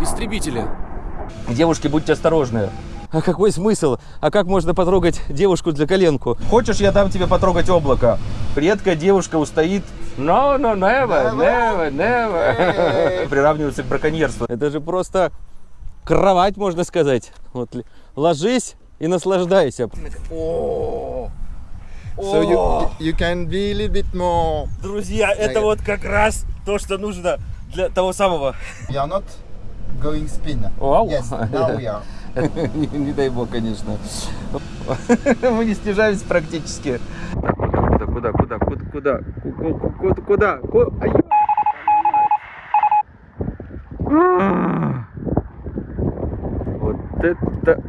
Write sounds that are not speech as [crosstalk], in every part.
истребители. Девушки, будьте осторожны. А какой смысл? А как можно потрогать девушку для коленку? Хочешь, я дам тебе потрогать облако? Редкая девушка устоит. No, no, never, never, never. Приравнивается к браконьерству. Это же просто кровать, можно сказать. Вот ложись и наслаждайся. So you you can be a little bit more. Друзья, это вот как раз то, что нужно для того самого. Are not going spin. Wow. Yes, now we are. [laughs] не, не дай бог, конечно. [laughs] Мы не снижаемся практически. Куда, куда, куда, куда, куда, куда, куда, куда? Вот это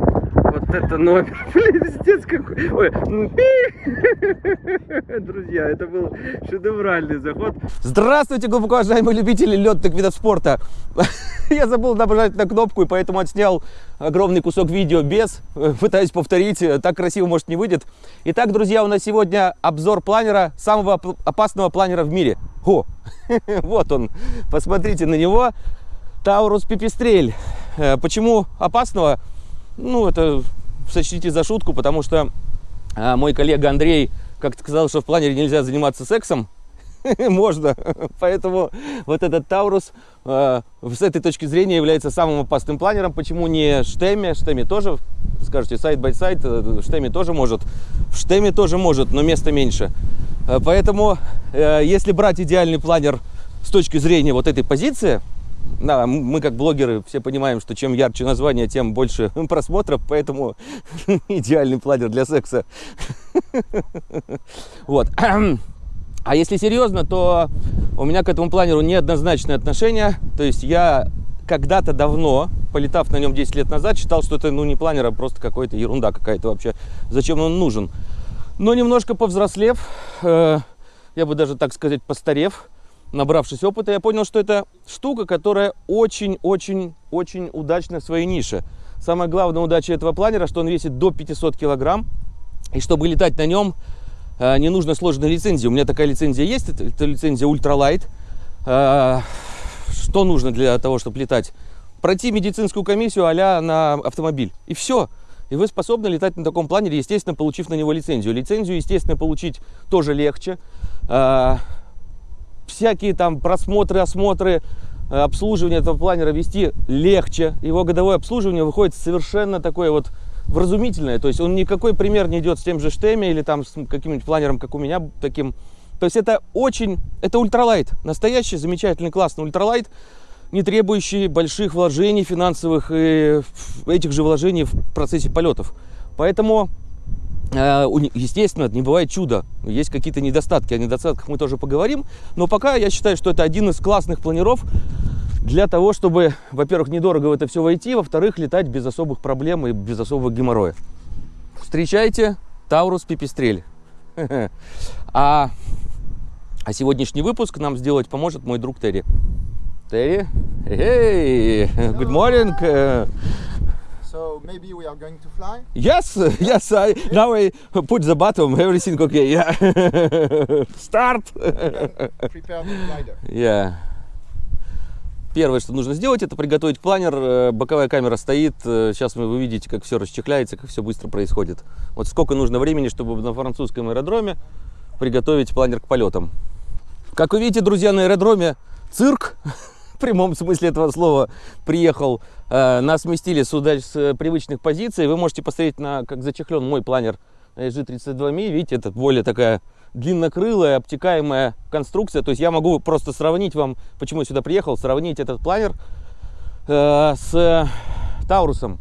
вот это номер, [laughs] пиздец какой. Ой, ну. [laughs] Друзья, это был шедевральный заход. Здравствуйте, глубоко уважаемые любители летных видов спорта. [laughs] Я забыл нажать на кнопку, и поэтому отснял огромный кусок видео без. Э, Пытаюсь повторить, э, так красиво, может, не выйдет. Итак, друзья, у нас сегодня обзор планера, самого оп- опасного планера в мире. О, вот он, посмотрите на него. Таурус Пипистрель. Э, Почему опасного? Ну, это сочтите за шутку, потому что а, мой коллега Андрей как-то сказал, что в планере нельзя заниматься сексом. [laughs] Можно. Поэтому вот этот Таурус э, с этой точки зрения является самым опасным планером. Почему не Штеме? Штеме тоже, скажете, сайт by сайт, Штеме тоже может. В Штеме тоже может, но места меньше. Э, Поэтому, э, если брать идеальный планер с точки зрения вот этой позиции, да, мы как блогеры все понимаем, что чем ярче название, тем больше [laughs] просмотров, поэтому [laughs] идеальный планер для секса. [laughs] Вот. [clears throat] А если серьезно, то у меня к этому планеру неоднозначное отношение. То есть я когда-то давно, полетав на нем 10 лет назад, считал, что это ну не планер, а просто какая-то ерунда какая-то вообще. Зачем он нужен? Но немножко повзрослев, э, я бы даже так сказать, постарев, набравшись опыта, я понял, что это штука, которая очень-очень-очень удачна в своей нише. Самая главная удача этого планера, что он весит до 500 килограмм. И чтобы летать на нем, э, не нужно сложной лицензии. У меня такая лицензия есть, это, лицензия ультралайт. Э, Что нужно для того, чтобы летать? Пройти медицинскую комиссию а на автомобиль. И все. И вы способны летать на таком планере, естественно, получив на него лицензию. Лицензию, естественно, получить тоже легче. Всякие там просмотры, осмотры, э, обслуживание этого планера вести легче. Его годовое обслуживание выходит совершенно такое вот вразумительное. То есть он никакой пример не идет с тем же Штеме или там с каким-нибудь планером, как у меня, таким. То есть это очень, это ультралайт. Настоящий, замечательный, классный ультралайт, не требующий больших вложений финансовых и этих же вложений в процессе полетов. Поэтому Естественно, не бывает чуда. Есть какие-то недостатки. О недостатках мы тоже поговорим. Но пока я считаю, что это один из классных планеров для того, чтобы, во-первых, недорого в это все войти, во-вторых, летать без особых проблем и без особого геморроя. Встречайте Таурус Пипистрель. [laughs] А, а сегодняшний выпуск нам сделать поможет мой друг Терри. Терри, hey, good morning. Э, So maybe we are going to fly. Yes, [laughs] yes. I, now I put the button. Everything okay. Yeah. [laughs] Start. [laughs] Prepare the glider. Yeah. Первое, что нужно сделать, это приготовить планер. Э, Боковая камера стоит. Э, Сейчас вы увидите, как все расчехляется, как все быстро происходит. Вот сколько нужно времени, чтобы на французском аэродроме приготовить планер к полетам. Как вы видите, друзья, на аэродроме цирк, прямом смысле этого слова, приехал. Э, Нас сместили сюда с привычных позиций. Вы можете посмотреть, на, как зачехлен мой планер SG32Mi. Видите, это более такая длиннокрылая, обтекаемая конструкция. То есть я могу просто сравнить вам, почему я сюда приехал, сравнить этот планер э, с Таурусом.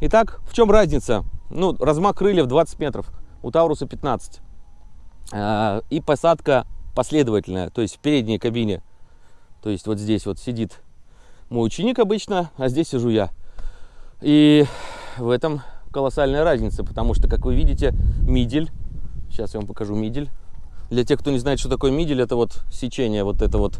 Итак, в чем разница? Ну, размах крыльев 20 метров, у Тауруса 15. Э, и посадка последовательная, то есть в передней кабине. То есть вот здесь вот сидит мой ученик обычно, а здесь сижу я. И в этом колоссальная разница, потому что, как вы видите, мидель, сейчас я вам покажу мидель. Для тех, кто не знает, что такое мидель, это вот сечение, вот это вот.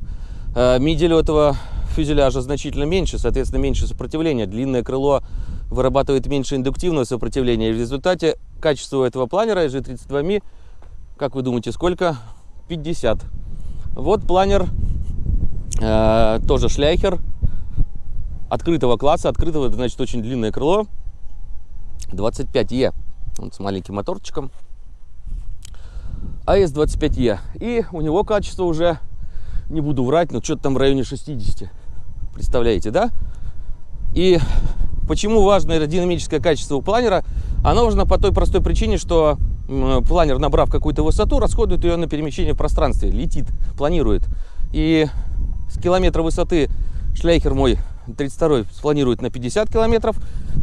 Э, Мидель у этого фюзеляжа значительно меньше, соответственно, меньше сопротивления. Длинное крыло вырабатывает меньше индуктивного сопротивления. И в результате качество этого планера G32Mi, как вы думаете, сколько? 50. Вот планер, э, тоже Schleicher, открытого класса. Открытого, это значит очень длинное крыло. 25Е. Вот с маленьким моторчиком. АС-25Е. И у него качество уже, не буду врать, но что-то там в районе 60. Представляете, да? И почему важно аэродинамическое качество у планера? Оно важно по той простой причине, что планер, набрав какую-то высоту, расходует ее на перемещение в пространстве, летит, планирует. И с километра высоты шляйхер мой 32 спланирует на 50 километров,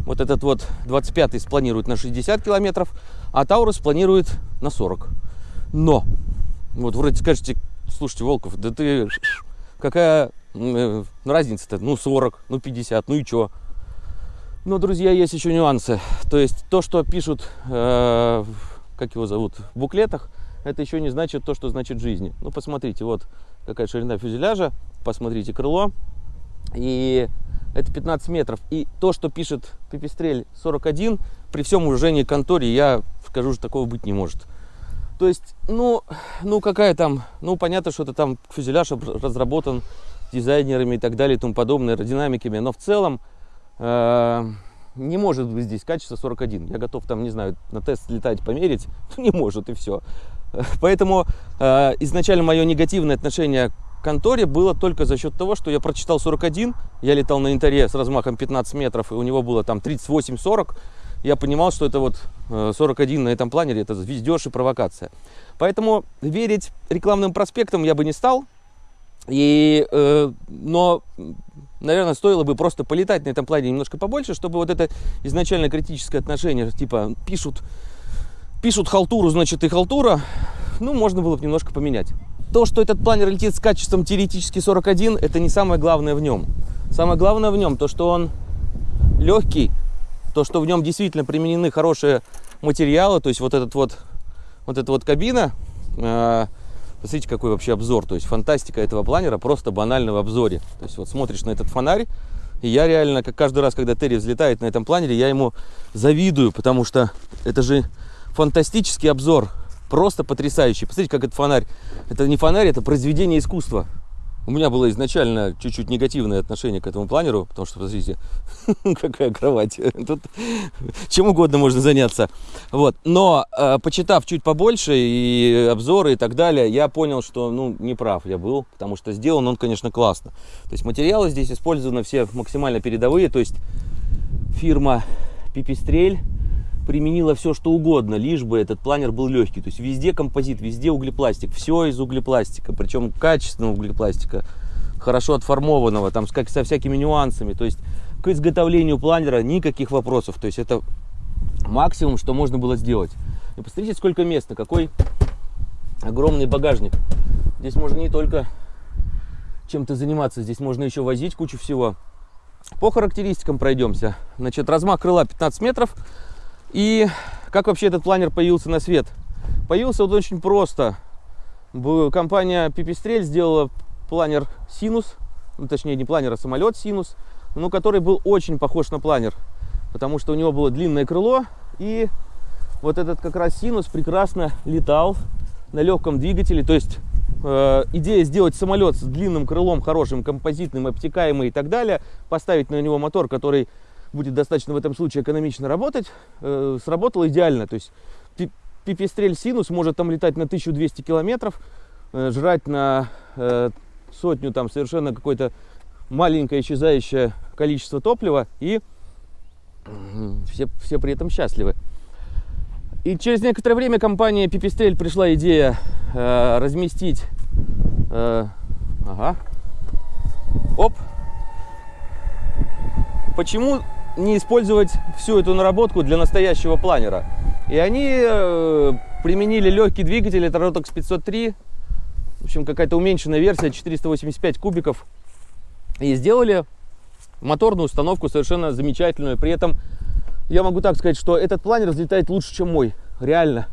вот этот вот 25 спланирует на 60 километров, а Таурус планирует на 40. Но, вот вроде скажете, слушайте, Волков, да ты, [laughs] какая э, разница-то, ну 40, ну 50, ну и чё? Но, друзья, есть еще нюансы. То есть то, что пишут, э, как его зовут, в буклетах, это еще не значит то, что значит жизни. Ну, посмотрите, вот какая ширина фюзеляжа, посмотрите крыло, и это 15 метров. И то, что пишет Пипистрель 41, при всем уважении к конторе, я скажу, что такого быть не может. То есть, ну, ну какая там, ну понятно, что это там фюзеляж разработан дизайнерами и так далее и тому подобное, аэродинамиками, но в целом э, не может быть здесь качество 41. Я готов там, не знаю, на тест летать, померить, [laughs] не может и все. Поэтому э, изначально мое негативное отношение конторе было только за счет того, что я прочитал 41, я летал на Интаре с размахом 15 метров, и у него было там 38-40, я понимал, что это вот 41 э, на этом планере, это звездеж и провокация. Поэтому верить рекламным проспектам я бы не стал. И, э, но, наверное, стоило бы просто полетать на этом плане немножко побольше, чтобы вот это изначально критическое отношение, типа, пишут, пишут халтуру, значит и халтура, ну, можно было бы немножко поменять. То, что этот планер летит с качеством теоретически 41, это не самое главное в нем. Самое главное в нем то, что он легкий, то, что в нем действительно применены хорошие материалы, то есть вот этот вот, вот эта вот кабина, э, посмотрите, какой вообще обзор, то есть фантастика этого планера просто банально в обзоре. То есть вот смотришь на этот фонарь, и я реально, как каждый раз, когда Терри взлетает на этом планере, я ему завидую, потому что это же фантастический обзор, просто потрясающий. Посмотрите, как этот фонарь, это не фонарь, это произведение искусства. У меня было изначально чуть-чуть негативное отношение к этому планеру, потому что, посмотрите, [laughs] какая кровать. Тут чем угодно можно заняться. Вот. Но, э, почитав чуть побольше и обзоры и так далее, я понял, что, ну, не прав я был, потому что сделан он, конечно, классно. То есть материалы здесь использованы все максимально передовые, то есть фирма Пипистрель применила все, что угодно, лишь бы этот планер был легкий. То есть везде композит, везде углепластик, все из углепластика, причем качественного углепластика, хорошо отформованного, там как со всякими нюансами. То есть к изготовлению планера никаких вопросов. То есть это максимум, что можно было сделать. И посмотрите, сколько места, какой огромный багажник. Здесь можно не только чем-то заниматься, здесь можно еще возить кучу всего. По характеристикам пройдемся. Значит, размах крыла 15 метров, и как вообще этот планер появился на свет? Появился вот очень просто. Компания Пипистрель сделала планер Синус, ну, точнее не планер, а самолет Синус, но который был очень похож на планер, потому что у него было длинное крыло, и вот этот как раз Синус прекрасно летал на легком двигателе, то есть э, идея сделать самолет с длинным крылом, хорошим, композитным, обтекаемый и так далее, поставить на него мотор, который будет достаточно в этом случае экономично работать, э, сработало идеально. То есть пипестрель синус может там летать на 1200 километров, э, жрать на э, сотню там совершенно какое-то маленькое исчезающее количество топлива и все, все при этом счастливы. И через некоторое время компания Пипестрель пришла идея э, разместить... Э, ага. Оп. Почему не использовать всю эту наработку для настоящего планера. И они э, применили легкий двигатель, это Rotox 503, в общем, какая-то уменьшенная версия, 485 кубиков, и сделали моторную установку совершенно замечательную. При этом я могу так сказать, что этот планер взлетает лучше, чем мой, реально.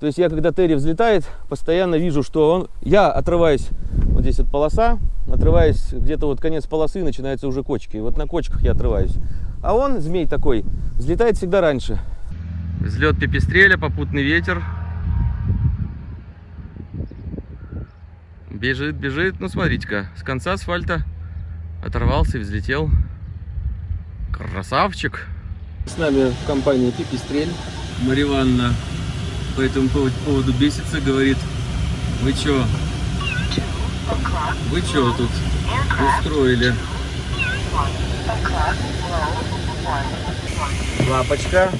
То есть я, когда Терри взлетает, постоянно вижу, что он... Я отрываюсь, вот здесь вот полоса, отрываюсь где-то вот конец полосы, начинаются уже кочки. Вот на кочках я отрываюсь. А он, змей такой, взлетает всегда раньше. Взлет пепестреля, попутный ветер. Бежит, бежит. Ну, смотрите-ка, с конца асфальта оторвался и взлетел. Красавчик. С нами в компании Пипистрель. Мария Ивановна по этому поводу бесится, говорит, вы чё, вы чё тут устроили? Лапочка.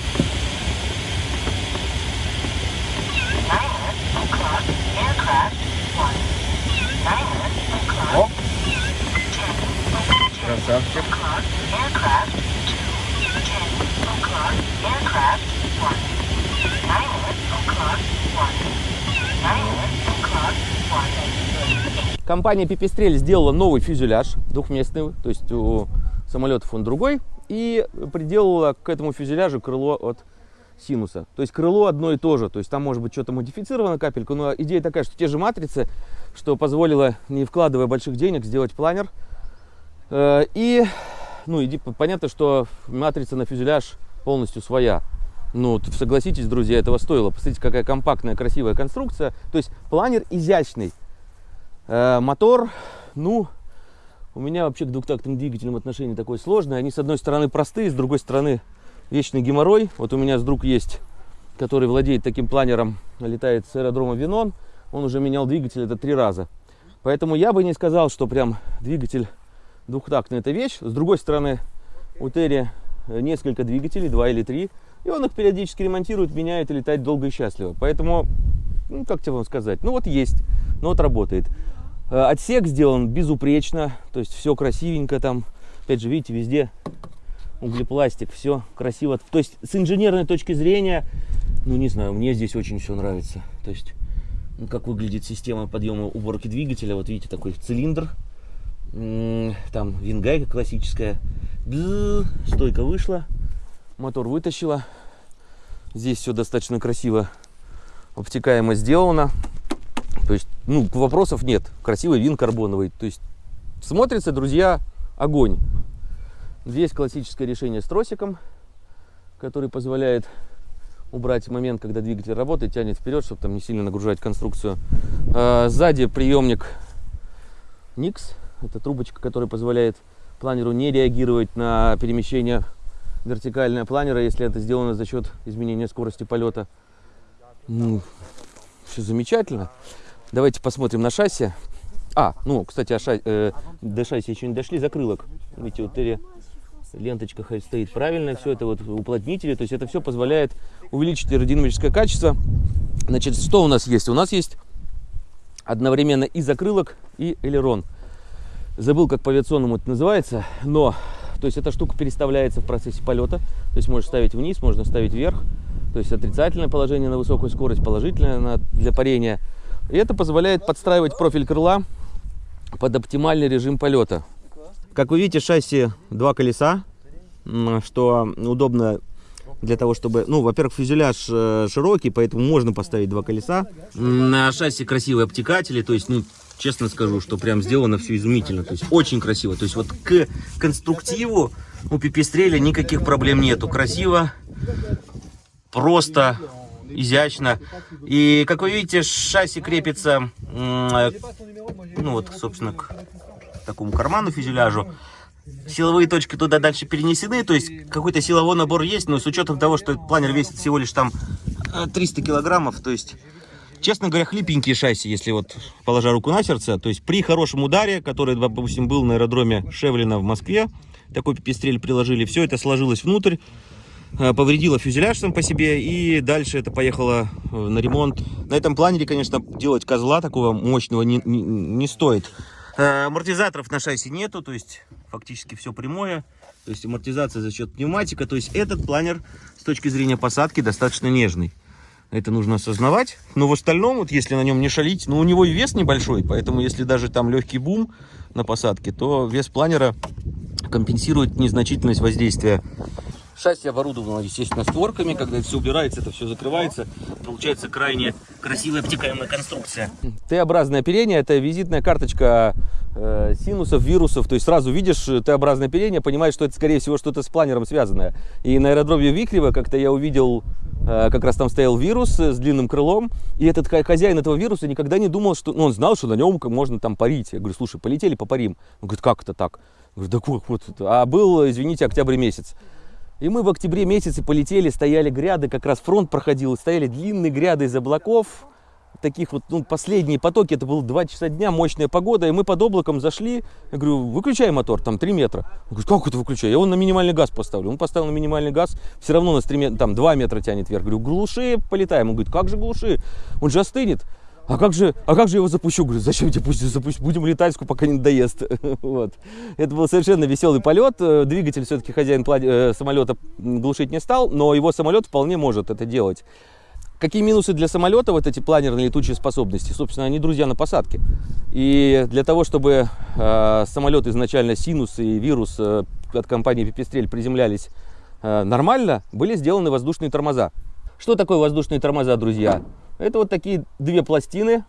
Оп. Красавчик. Компания Пипистрель сделала новый фюзеляж двухместный, то есть у самолетов он другой, и приделала к этому фюзеляжу крыло от синуса. То есть крыло одно и то же, то есть там может быть что-то модифицировано капельку, но идея такая, что те же матрицы, что позволило, не вкладывая больших денег, сделать планер. Э, и, ну, иди, понятно, что матрица на фюзеляж полностью своя. Ну, согласитесь, друзья, этого стоило. Посмотрите, какая компактная, красивая конструкция. То есть планер изящный. Э, мотор, ну, у меня вообще к двухтактным двигателям отношение такое сложное. Они, с одной стороны, простые, с другой стороны, вечный геморрой. Вот у меня с друг есть, который владеет таким планером, летает с аэродрома Винон. Он уже менял двигатель это три раза. Поэтому я бы не сказал, что прям двигатель двухтактный это вещь. С другой стороны, у Терри несколько двигателей, два или три. И он их периодически ремонтирует, меняет и летает долго и счастливо. Поэтому, ну, как тебе вам сказать, ну вот есть, ну вот работает. Э, отсек сделан безупречно, то есть все красивенько там. Опять же, видите, везде углепластик, все красиво. То есть с инженерной точки зрения, ну не знаю, мне здесь очень все нравится. То есть, ну, как выглядит система подъема уборки двигателя. Вот видите, такой цилиндр. Там вингайка классическая. Стойка вышла мотор вытащила. Здесь все достаточно красиво, обтекаемо сделано. То есть, ну, вопросов нет. Красивый вин карбоновый. То есть, смотрится, друзья, огонь. Здесь классическое решение с тросиком, который позволяет убрать момент, когда двигатель работает, тянет вперед, чтобы там не сильно нагружать конструкцию. А, сзади приемник Nix. Это трубочка, которая позволяет планеру не реагировать на перемещение вертикальная планера, если это сделано за счет изменения скорости полета. Ну, все замечательно. Давайте посмотрим на шасси. А, ну, кстати, шасси, э, до шасси еще не дошли, закрылок. Видите, вот Терри ленточка стоит правильно, все это вот уплотнители, то есть это все позволяет увеличить аэродинамическое качество. Значит, что у нас есть? У нас есть одновременно и закрылок, и элерон. Забыл, как по авиационному это называется, но то есть эта штука переставляется в процессе полета. То есть можешь ставить вниз, можно ставить вверх. То есть отрицательное положение на высокую скорость, положительное на, для парения. И это позволяет подстраивать профиль крыла под оптимальный режим полета. Как вы видите, шасси два колеса, что удобно для того, чтобы... Ну, во-первых, фюзеляж э, широкий, поэтому можно поставить два колеса. На шасси красивые обтекатели, то есть, ну, честно скажу, что прям сделано все изумительно. То есть очень красиво. То есть вот к конструктиву у пипистреля никаких проблем нету. Красиво, просто, изящно. И, как вы видите, шасси крепится, ну вот, собственно, к такому карману фюзеляжу. Силовые точки туда дальше перенесены, то есть какой-то силовой набор есть, но с учетом того, что этот планер весит всего лишь там 300 килограммов, то есть Честно говоря, хлипенькие шасси, если вот положа руку на сердце. То есть при хорошем ударе, который, допустим, был на аэродроме Шевлина в Москве, такой пипистрель приложили, все это сложилось внутрь, э, повредило фюзеляж сам по себе, и дальше это поехало э, на ремонт. На этом планере, конечно, делать козла такого мощного не, не, не стоит. Э, амортизаторов на шасси нету, то есть фактически все прямое. То есть амортизация за счет пневматика. То есть этот планер с точки зрения посадки достаточно нежный. Это нужно осознавать. Но в остальном, вот если на нем не шалить, ну у него и вес небольшой, поэтому если даже там легкий бум на посадке, то вес планера компенсирует незначительность воздействия. Шасси оборудовано, естественно, створками. Когда это все убирается, это все закрывается. Получается крайне красивая обтекаемая конструкция. Т-образное оперение – это визитная карточка э, синусов, вирусов. То есть сразу видишь Т-образное оперение, понимаешь, что это, скорее всего, что-то с планером связанное. И на аэродроме Виклева как-то я увидел Э, как раз там стоял вирус с длинным крылом, и этот хозяин этого вируса никогда не думал, что... Ну, он знал, что на нем можно там парить. Я говорю, слушай, полетели, попарим. Он говорит, как это так? Говорю, да как вот это? А был, извините, октябрь месяц. И мы в октябре месяце полетели, стояли гряды, как раз фронт проходил, стояли длинные гряды из облаков, таких вот, ну, последние потоки, это было 2 часа дня, мощная погода, и мы под облаком зашли, я говорю, выключай мотор, там 3 метра. Он говорит, как это выключай? Я его на минимальный газ поставлю. Он поставил на минимальный газ, все равно нас 3 метра, там 2 метра тянет вверх. Говорю, глуши, полетаем. Он говорит, как же глуши? Он же остынет. А как же, а как же его запущу? Говорю, зачем тебе пусть запустить? Будем летать, пока не надоест. [laughs] вот. Это был совершенно веселый полет. Э, Двигатель все-таки хозяин э, самолета глушить не стал, но его самолет вполне может это делать. Какие минусы для самолета вот эти планерные летучие способности? Собственно, они друзья на посадке. И для того, чтобы э, самолет изначально Синус и Вирус э, от компании Пипестрель приземлялись э, нормально, были сделаны воздушные тормоза. Что такое воздушные тормоза, друзья? Это вот такие две пластины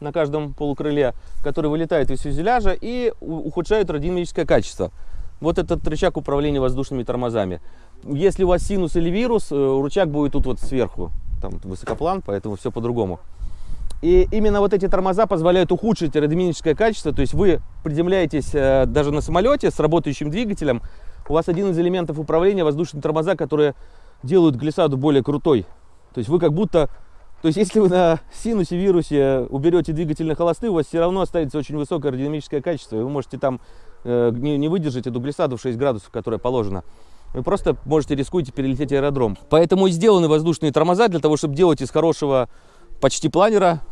на каждом полукрыле, которые вылетают из фюзеляжа и ухудшают аэродинамическое качество. Вот этот рычаг управления воздушными тормозами. Если у вас синус или вирус, э, рычаг будет тут вот сверху там высокоплан, поэтому все по-другому. И именно вот эти тормоза позволяют ухудшить аэродинамическое качество, то есть вы приземляетесь э, даже на самолете с работающим двигателем, у вас один из элементов управления воздушные тормоза, которые делают глиссаду более крутой. То есть вы как будто, то есть если вы на синусе, вирусе уберете двигатель на холосты, у вас все равно останется очень высокое аэродинамическое качество, и вы можете там э, не, не выдержать эту глиссаду в 6 градусов, которая положена вы просто можете рискуете перелететь аэродром. Поэтому и сделаны воздушные тормоза для того, чтобы делать из хорошего почти планера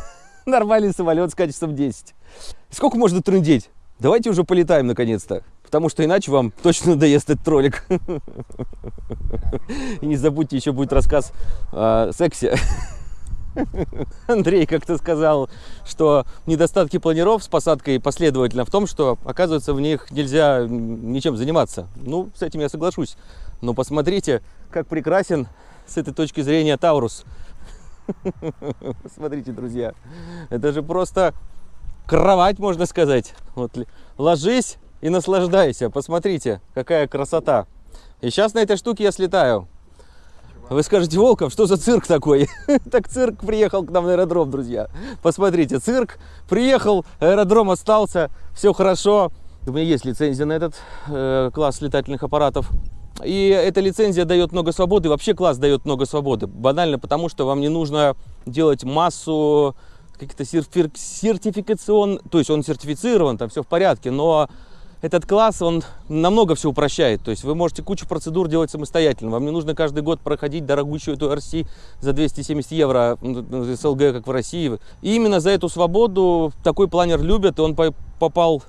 [laughs] нормальный самолет с качеством 10. Сколько можно трындеть? Давайте уже полетаем наконец-то. Потому что иначе вам точно надоест этот ролик. [laughs] И не забудьте, еще будет рассказ о сексе. [laughs] [laughs] Андрей как-то сказал, что недостатки планиров с посадкой последовательно в том, что, оказывается, в них нельзя ничем заниматься. Ну, с этим я соглашусь. Но посмотрите, как прекрасен с этой точки зрения Таурус. [laughs] Смотрите, друзья, это же просто кровать, можно сказать. Вот, ложись и наслаждайся. Посмотрите, какая красота. И сейчас на этой штуке я слетаю. Вы скажете, Волков, что за цирк такой? [laughs] так цирк приехал к нам на аэродром, друзья. Посмотрите, цирк приехал, аэродром остался, все хорошо. У меня есть лицензия на этот э, класс летательных аппаратов. И эта лицензия дает много свободы, вообще класс дает много свободы. Банально потому, что вам не нужно делать массу каких-то сертификацион, то есть он сертифицирован, там все в порядке, но этот класс, он намного все упрощает. То есть вы можете кучу процедур делать самостоятельно. Вам не нужно каждый год проходить дорогущую эту RC за 270 евро СЛГ, как в России. И именно за эту свободу такой планер любят, и он попал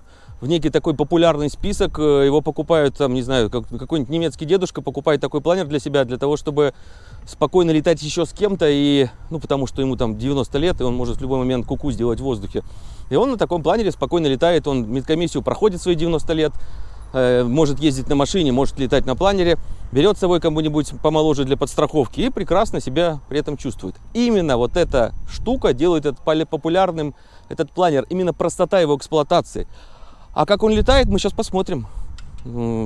в некий такой популярный список. Его покупают, там, не знаю, какой-нибудь немецкий дедушка покупает такой планер для себя, для того, чтобы спокойно летать еще с кем-то, и, ну, потому что ему там 90 лет, и он может в любой момент куку -ку сделать в воздухе. И он на таком планере спокойно летает, он медкомиссию проходит свои 90 лет, э, может ездить на машине, может летать на планере, берет с собой кому-нибудь помоложе для подстраховки и прекрасно себя при этом чувствует. Именно вот эта штука делает этот популярным, этот планер, именно простота его эксплуатации. А как он летает, мы сейчас посмотрим.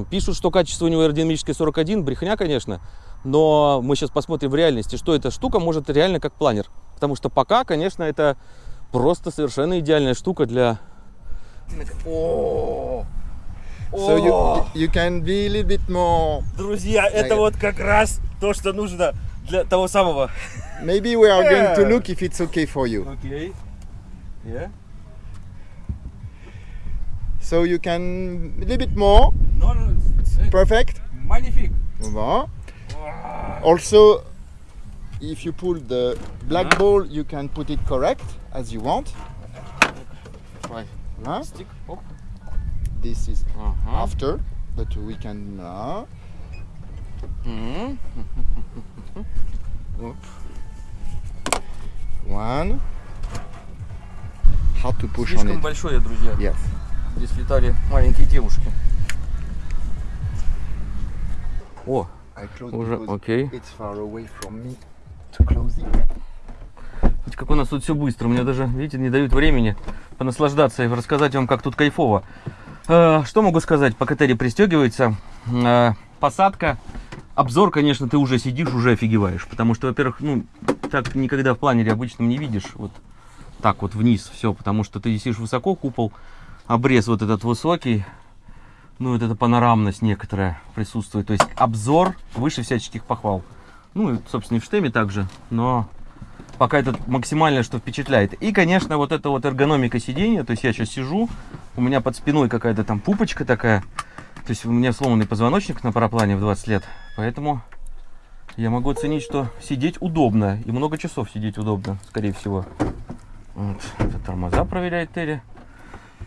Пишут, что качество у него аэродинамическое 41, брехня, конечно, но мы сейчас посмотрим в реальности, что эта штука может реально как планер. Потому что пока, конечно, это просто совершенно идеальная штука для... So you, you can be a little bit more... Друзья, это вот как раз то, что нужно для того самого. Maybe we are going to look if it's okay for you. Okay. Yeah. So you can a little bit more. No, no, it's Perfect. Magnifique. Bon. Also, if you pull the black ball, you can put it correct as you want. Voilà. Stick. Hop. This is Ага. after, but we can. Uh, Мгм. [laughs] one. How to push on Слишком it? большое, друзья. Yes. Здесь летали маленькие девушки. О, уже, окей. Видите, как у нас тут все быстро. Мне даже, видите, не дают времени понаслаждаться и рассказать вам, как тут кайфово. Э, Что могу сказать? Пока Терри пристегивается, э, посадка, обзор, конечно, ты уже сидишь, уже офигеваешь. Потому что, во-первых, ну, так никогда в планере обычном не видишь. Вот так вот вниз все, потому что ты висишь высоко, купол, обрез вот этот высокий. ну, вот эта панорамность некоторая присутствует. То есть обзор выше всяческих похвал. Ну, и, собственно, и в штеме также, но пока это максимально, что впечатляет. И, конечно, вот эта вот эргономика сидения, то есть я сейчас сижу, у меня под спиной какая-то там пупочка такая, то есть у меня сломанный позвоночник на параплане в 20 лет, поэтому я могу оценить, что сидеть удобно, и много часов сидеть удобно, скорее всего. Вот, это тормоза проверяет Терри.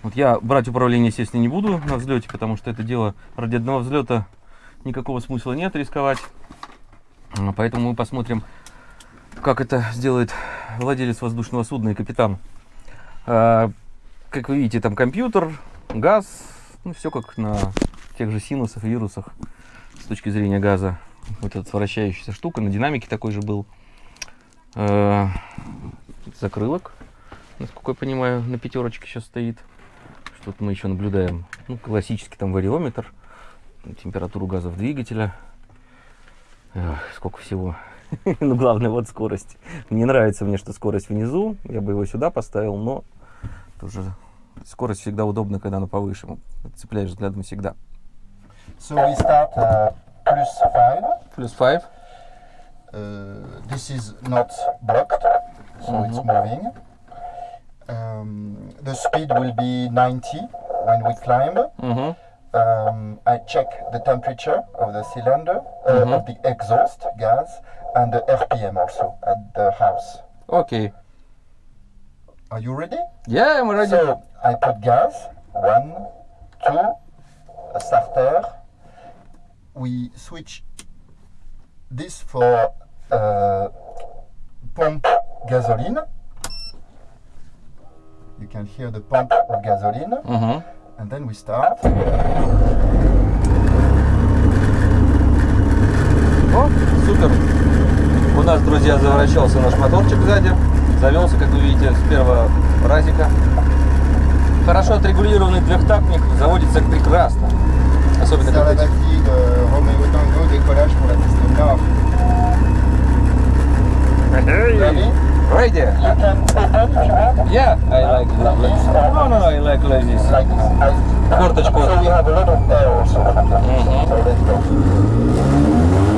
Вот я брать управление, естественно, не буду на взлете, потому что это дело ради одного взлета никакого смысла нет рисковать. А, Поэтому мы посмотрим, как это сделает владелец воздушного судна и капитан. А, Как вы видите, там компьютер, газ, ну все как на тех же синусах, вирусах с точки зрения газа. Вот эта вращающаяся штука, на динамике такой же был. А, Закрылок, насколько я понимаю, на пятерочке сейчас стоит. Что-то мы еще наблюдаем. Ну, классический там вариометр, температуру газа в двигателя. Эх, сколько всего. [laughs] ну, главное, вот скорость. Не нравится мне, что скорость внизу. Я бы его сюда поставил, но тоже скорость всегда удобна, когда она повыше. Цепляешь взглядом всегда. So we start uh, plus five. Плюс 5. Uh, this is not blocked, so it's moving. um, the speed will be 90 when we climb. Mm -hmm. um, I check the temperature of the cylinder, uh, mm -hmm. of the exhaust gas, and the RPM also at the house. Okay. Are you ready? Yeah, I'm ready. So I put gas, one, two, a starter. We switch this for uh, pump gasoline. You can hear the pump of gasoline, Угу. and then we start. О, супер. У нас, друзья, заворачивался наш моторчик сзади. Завелся, как вы видите, с первого разика. Хорошо отрегулированный трехтактник заводится прекрасно. Особенно когда Romeo Tango, décollage pour la piste nord. Ready? Right there. yeah, I like ladies. no no no I like ladies. Like. Portage, portage. So we have a lot of air also. Mm -hmm.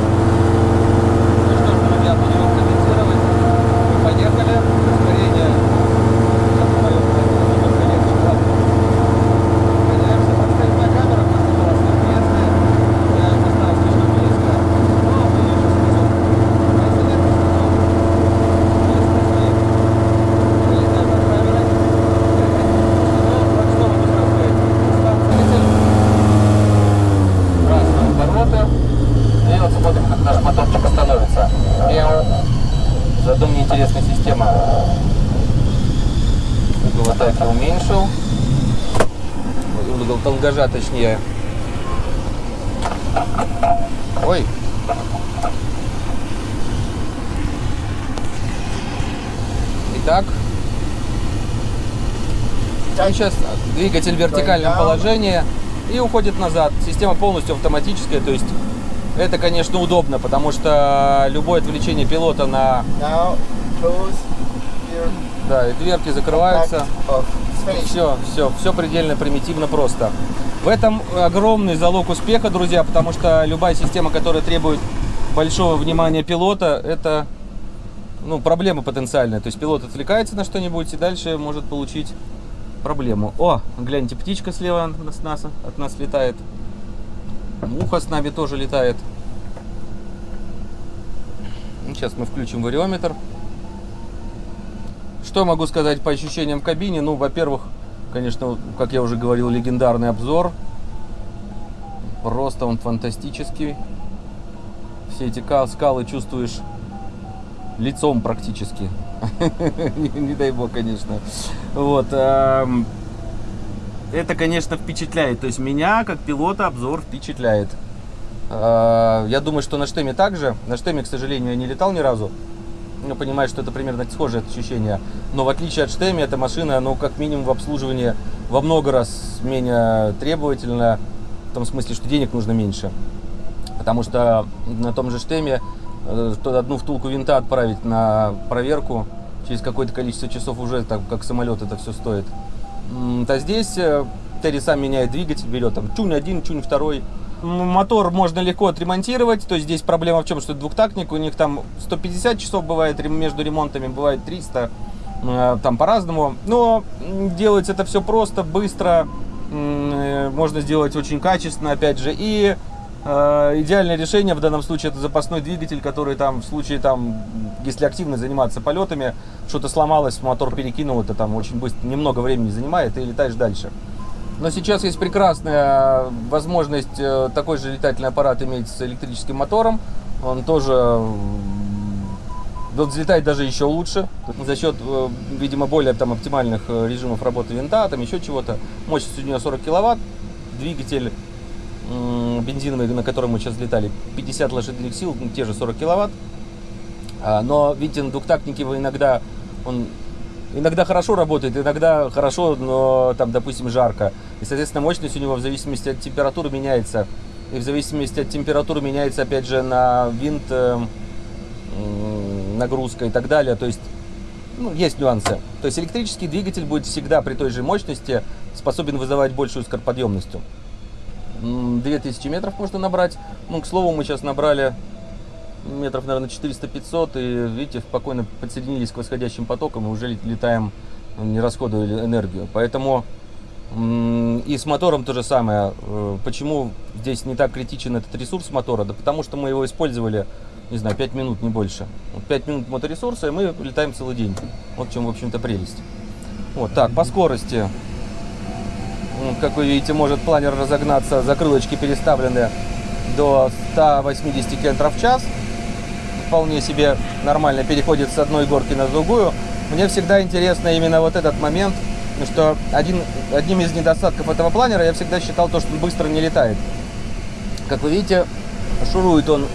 Точнее. Ой. Итак. Он сейчас двигатель в вертикальном положении и уходит назад. Система полностью автоматическая, то есть это, конечно, удобно, потому что любое отвлечение пилота на... Да, и дверки закрываются. Все, все, все предельно примитивно просто. В этом огромный залог успеха, друзья, потому что любая система, которая требует большого внимания пилота, это ну, проблема потенциальная. То есть пилот отвлекается на что-нибудь и дальше может получить проблему. О, гляньте, птичка слева от нас, от нас летает. Муха с нами тоже летает. Ну, Сейчас мы включим вариометр. Что могу сказать по ощущениям в кабине? Ну, во-первых, конечно, как я уже говорил, легендарный обзор. Просто он фантастический. Все эти ка- скалы чувствуешь лицом практически. [laughs] Не не дай бог, конечно. Вот. эм, Это, конечно, впечатляет. То есть меня, как пилота, обзор впечатляет. Э, Я думаю, что на штеме также. На штеме, к сожалению, я не летал ни разу. Ну, понимаю, что это примерно схожее ощущение. Но в отличие от штеми, эта машина, ну, как минимум в обслуживании во много раз менее требовательна. В том смысле, что денег нужно меньше. Потому что на том же штеме э, одну втулку винта отправить на проверку через какое-то количество часов уже, так как самолет это все стоит. То здесь э, Терри сам меняет двигатель, берет там чунь один, чунь второй. Мотор можно легко отремонтировать, то есть здесь проблема в чем, что двухтактник, у них там 150 часов бывает между ремонтами, бывает 300, э, там по-разному. Но м, делается это все просто, быстро, э, можно сделать очень качественно, опять же, и э, идеальное решение в данном случае это запасной двигатель, который там в случае там, если активно заниматься полетами, что-то сломалось, мотор перекинул, это там очень быстро, немного времени занимает, и летаешь дальше. Но сейчас есть прекрасная возможность э, такой же летательный аппарат иметь с электрическим мотором. Он тоже вот взлетает даже еще лучше за счет, э, видимо, более там оптимальных э, режимов работы винта, там еще чего-то. Мощность у нее 40 киловатт, двигатель бензиновый, на котором мы сейчас летали, 50 лошадиных сил, ну, те же 40 киловатт. А, Но, видите, на двухтактнике вы иногда он иногда хорошо работает, иногда хорошо, но там, допустим, жарко. И, соответственно, мощность у него в зависимости от температуры меняется. И в зависимости от температуры меняется, опять же, на винт э, нагрузка и так далее. То есть, ну, есть нюансы. То есть электрический двигатель будет всегда при той же мощности способен вызывать большую скороподъемностью. М, 2000 метров можно набрать. Ну, к слову, мы сейчас набрали метров, наверное, 400-500, и, видите, спокойно подсоединились к восходящим потокам и уже лет- летаем, не расходуя энергию. Поэтому и с мотором то же самое. Э, Почему здесь не так критичен этот ресурс мотора? Да потому что мы его использовали, не знаю, 5 минут, не больше. Вот 5 минут моторесурса, и мы летаем целый день. Вот в чем, в общем-то, прелесть. Вот так, по скорости. Ну, Как вы видите, может планер разогнаться, закрылочки переставлены до 180 км в час. Вполне себе нормально переходит с одной горки на другую. Мне всегда интересно именно вот этот момент, что один, одним из недостатков этого планера я всегда считал то, что он быстро не летает. Как вы видите, шурует он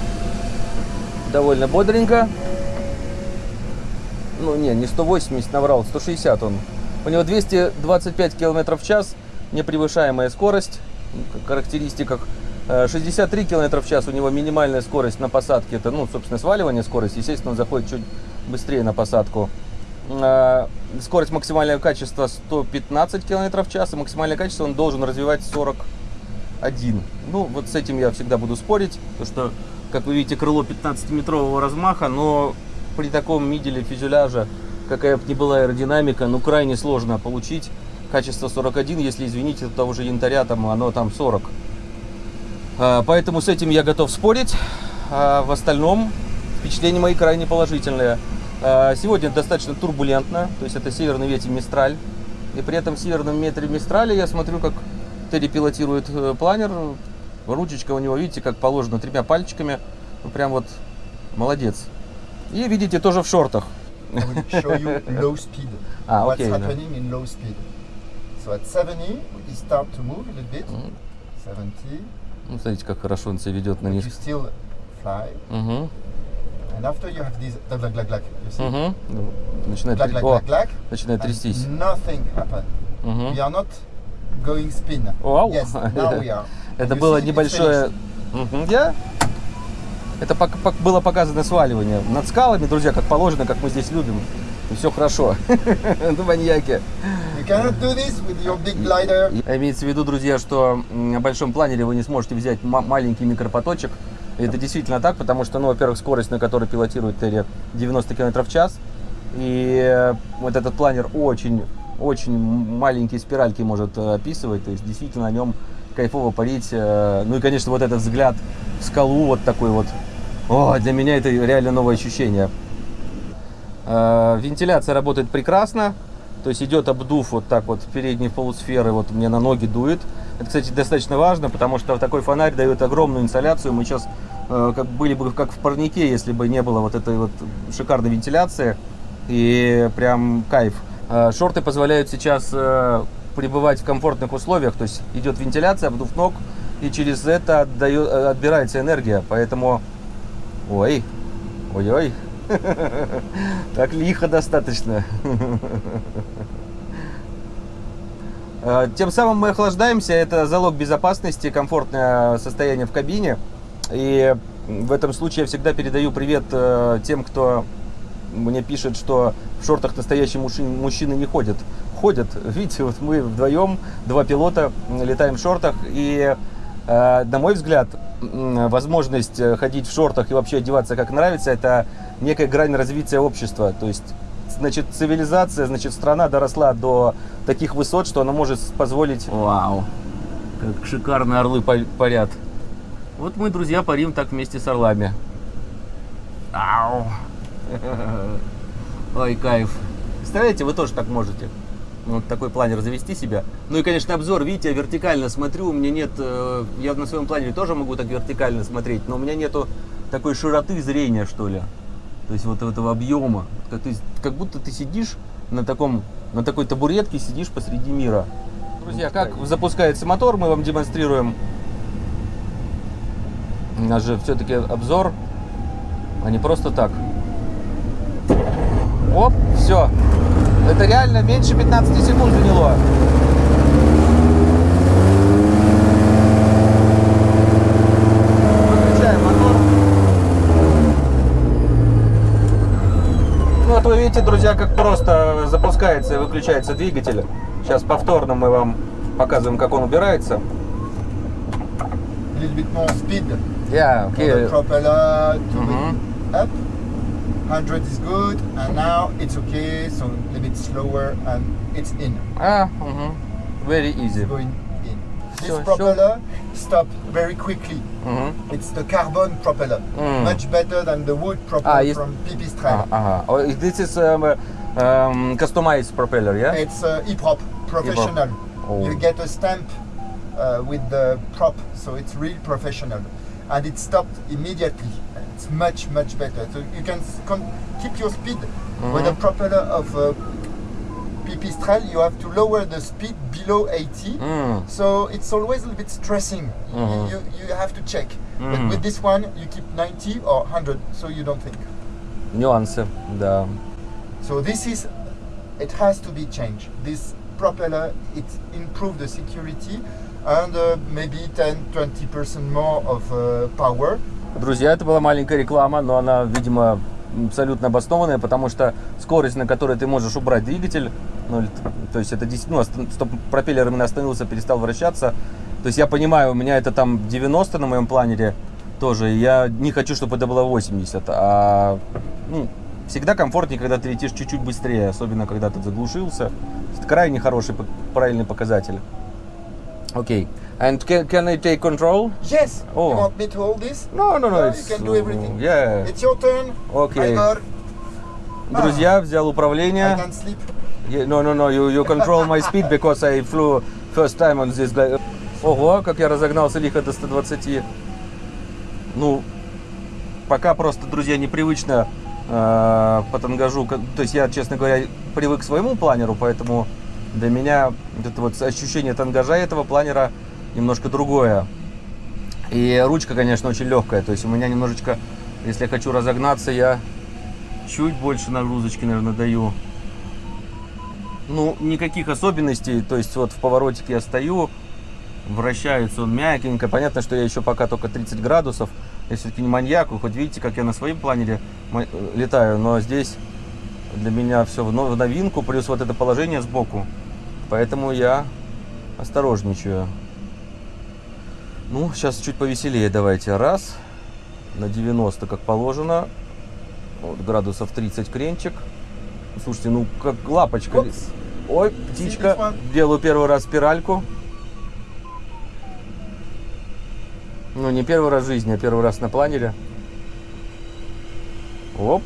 довольно бодренько. Ну, не, не 180 наврал, 160 он. У него 225 км в час, непревышаемая скорость в характеристиках. Э, 63 км в час у него минимальная скорость на посадке. Это, ну, собственно, сваливание скорости. Естественно, он заходит чуть быстрее на посадку. Э, Скорость максимального качества 115 км в час. И максимальное качество он должен развивать 41. Ну, вот с этим я всегда буду спорить. Потому что, как вы видите, крыло 15-метрового размаха, но при таком миделе фюзеляжа, какая бы ни была аэродинамика, ну, крайне сложно получить качество 41, если, извините, у того же янтаря, там, оно там 40. А, Поэтому с этим я готов спорить. А в остальном впечатления мои крайне положительные. А, Сегодня достаточно турбулентно, то есть это северный ветер Мистраль. И при этом в северном метре Мистрале я смотрю, как Терри пилотирует э, планер. Ручечка у него, видите, как положено, тремя пальчиками. Ну, прям вот молодец. И видите, тоже в шортах. Low speed? So at 70, we start to move a little bit. 70, Ну, смотрите, как хорошо он себя ведет на fly. Угу, And after you have this glug glug glug. You see? Начинает, Glug тря- glug О, glug glug. начинает трястись. Nothing happened. Мгм. We are not going spin. Вау. Yes, [laughs] now we are. Это было небольшое... Я? Это было показано сваливание над скалами, друзья, как положено, как мы здесь любим. И все хорошо. [laughs] Ну, маньяки. Имеется в виду, друзья, что на большом планере вы не сможете взять ма- маленький микропоточек. Это действительно так, потому что, ну, во-первых, скорость, на которой пилотирует Терри, 90 км в час. И э, вот этот планер очень, очень маленькие спиральки может э, описывать. То есть действительно на нем кайфово парить. э, Ну и, конечно, вот этот взгляд в скалу вот такой вот. О, для меня это реально новое ощущение. Вентиляция работает прекрасно. То есть идет обдув вот так вот передней полусферы, вот мне на ноги дует. Это, кстати, достаточно важно, потому что такой фонарь дает огромную инсоляцию. Мы сейчас как были бы как в парнике, если бы не было вот этой вот шикарной вентиляции. И прям кайф. Э, шорты позволяют сейчас э, пребывать в комфортных условиях. То есть идет вентиляция, обдув ног, и через это отдает, э, отбирается энергия. Поэтому, ой, ой-ой, [laughs] так лихо достаточно. [laughs] Э, Тем самым мы охлаждаемся, это залог безопасности, комфортное состояние в кабине. И в этом случае я всегда передаю привет э, тем, кто мне пишет, что в шортах настоящие мужчины, не ходят. ходят. [laughs] Видите, вот мы вдвоем, два пилота, летаем в шортах. И, э, на мой взгляд, возможность э, ходить в шортах и вообще одеваться как нравится, это некая грань развития общества. То есть, значит, цивилизация, значит, страна доросла до таких высот, что она может позволить... Вау, как шикарные орлы па- парят. Вот мы, друзья, парим так вместе с орлами. Ау. Ой, кайф. Представляете, вы тоже так можете. Вот такой планер завести себя. Ну и, конечно, обзор, видите, я вертикально смотрю, у меня нет, э, я на своем планере тоже могу так вертикально смотреть, но у меня нету такой широты зрения, что ли. То есть вот этого объема. Как, ты- как будто ты сидишь на таком, на такой табуретке, сидишь посреди мира. Друзья, как запускается мотор, мы вам демонстрируем. У нас же все-таки обзор, а не просто так. Оп, все. Это реально меньше 15 секунд заняло. Выключаем мотор. Ну вот вы видите, друзья, как просто запускается и выключается двигатель. Сейчас повторно мы вам показываем, как он убирается. A little bit Yeah, okay. Cover crop a lot, to mm -hmm. up. 100 is good, and now it's okay, so a little bit slower, and it's in. Ah, mm -hmm. very easy. It's going in. This sure, propeller sure. stop very quickly. Mm -hmm. It's the carbon propeller, mm. much better than the wood propeller ah, from PP Strike. Ah, ah, oh, this is um, um, customized propeller, yeah? It's uh, E-prop, professional. E oh. You get a stamp uh, with the prop, so it's real professional and it stopped immediately. It's much, much better. So you can keep your speed mm -hmm. with a propeller of uh, pipistrel. You have to lower the speed below 80. Mm. So it's always a little bit stressing. Mm -hmm. You, you have to check. But mm-hmm. with this one, you keep 90 or 100, so you don't think. Nuance. The... Um, so this is, it has to be changed. This propeller, it improved the security. And uh, maybe 10-20% more of uh, power. Друзья, это была маленькая реклама, но она, видимо, абсолютно обоснованная, потому что скорость, на которой ты можешь убрать двигатель, ну, то есть это действительно, ну, ост- стоп, пропеллер именно остановился, перестал вращаться. То есть я понимаю, у меня это там 90 на моем планере тоже, я не хочу, чтобы это было 80, а ну, всегда комфортнее, когда ты летишь чуть-чуть быстрее, особенно когда ты заглушился. Это крайне хороший, правильный показатель. Окей. And can, can I take control? Yes, Oh. you want me to hold this? No, no, no. No, you can do everything. Yeah. It's your turn. Igor, Друзья, взял I управление. can sleep. Yeah, no, no, no, you, you control my speed because I flew first time on this. Ого, как я разогнался лихо до 120. Ну, пока просто, друзья, непривычно э, по тангажу. То есть я, честно говоря, привык к своему планеру, поэтому для меня это вот ощущение тангажа этого планера немножко другое. И ручка, конечно, очень легкая. То есть у меня немножечко, если я хочу разогнаться, я чуть больше нагрузочки, наверное, даю. Ну, никаких особенностей. То есть вот в поворотике я стою, вращается он мягенько. Понятно, что я еще пока только 30 градусов. Я все-таки не маньяк. Вы хоть видите, как я на своем планере летаю. Но здесь для меня все в но- в новинку. Плюс вот это положение сбоку. Поэтому я осторожничаю. Ну, сейчас чуть повеселее давайте. Раз. На 90, как положено. Вот, градусов 30 кренчик. Слушайте, ну как лапочка. Упс. Ой, птичка. Делаю первый раз спиральку. Ну, не первый раз в жизни, а первый раз на планере. Оп.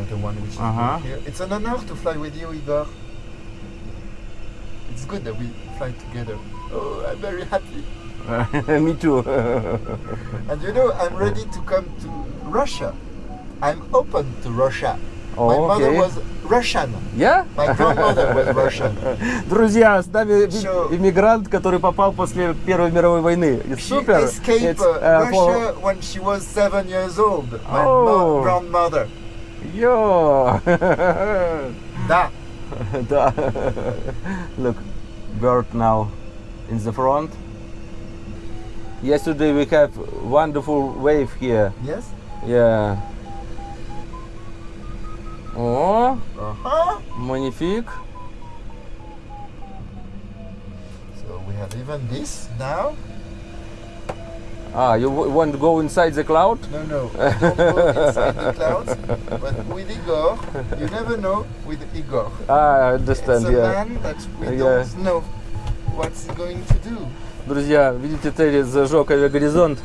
Another one which is Uh-huh. good here. It's an honor to fly with you, Igor. It's good that we fly together. Oh, I'm very happy. Me too. And you know, I'm ready to come to Russia. I'm open to Russia. My Oh, mother okay. was Russian. Я? My grandmother was Russian. Друзья, с нами So- иммигрант, который попал после Первой мировой войны. И She Супер. escaped uh, uh, Russia when she was seven years old. My Oh. mo- grandmother. Yo! da! [laughs] da! Look, bird now in the front. Yesterday we have wonderful wave here. Yes? Yeah. Oh, uh -huh. magnifique. So we have even this now. Ah, you want to go inside the cloud? No, no, [laughs] don't go inside the clouds. But with Igor, you never know with Igor. Ah, I It's understand, a yeah. man that we Yeah. don't know what's going to do. Друзья, видите, Терри зажег авиагоризонт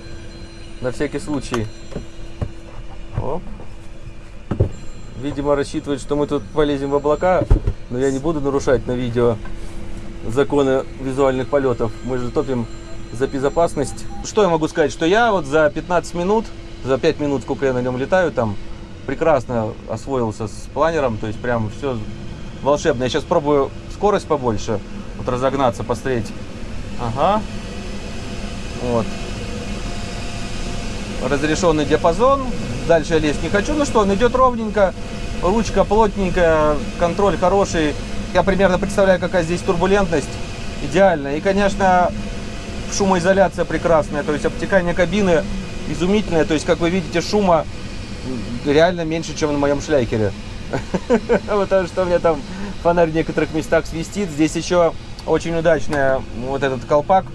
на всякий случай. Оп. Видимо, рассчитывает, что мы тут полезем в облака, но я не буду нарушать на видео законы визуальных полетов. Мы же топим за безопасность. Что я могу сказать? Что я вот за 15 минут, за 5 минут, сколько я на нем летаю, там прекрасно освоился с планером. То есть прям все волшебно. Я сейчас пробую скорость побольше, вот разогнаться, посмотреть. Ага. Вот. Разрешенный диапазон. Дальше я лезть не хочу. Ну что, он идет ровненько. Ручка плотненькая, контроль хороший. Я примерно представляю, какая здесь турбулентность. Идеально. И, конечно, шумоизоляция прекрасная. То есть обтекание кабины изумительное. То есть, как вы видите, шума реально меньше, чем на моем шляйкере. Потому [laughs] что у меня там фонарь в некоторых местах свистит. Здесь еще очень удачная вот этот колпак.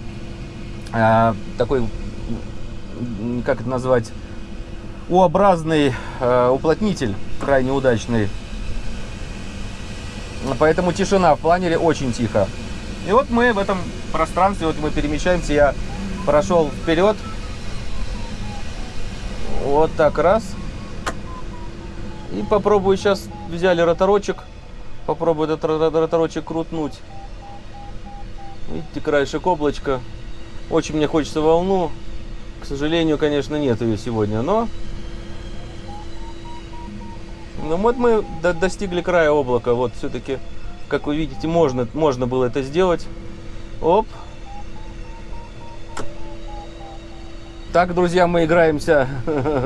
А, такой, как это назвать, U-образный э, уплотнитель, крайне удачный. Поэтому тишина в планере очень тихо. И вот мы в этом пространстве, вот мы перемещаемся, я прошел вперед. Вот так раз. И попробую сейчас, взяли роторочек, попробую этот ро- роторочек крутнуть. Видите, краешек облачка. Очень мне хочется волну. К сожалению, конечно, нет ее сегодня, но... Ну вот мы до- достигли края облака. Вот все-таки, как вы видите, можно, можно было это сделать. Оп. Так, друзья, мы играемся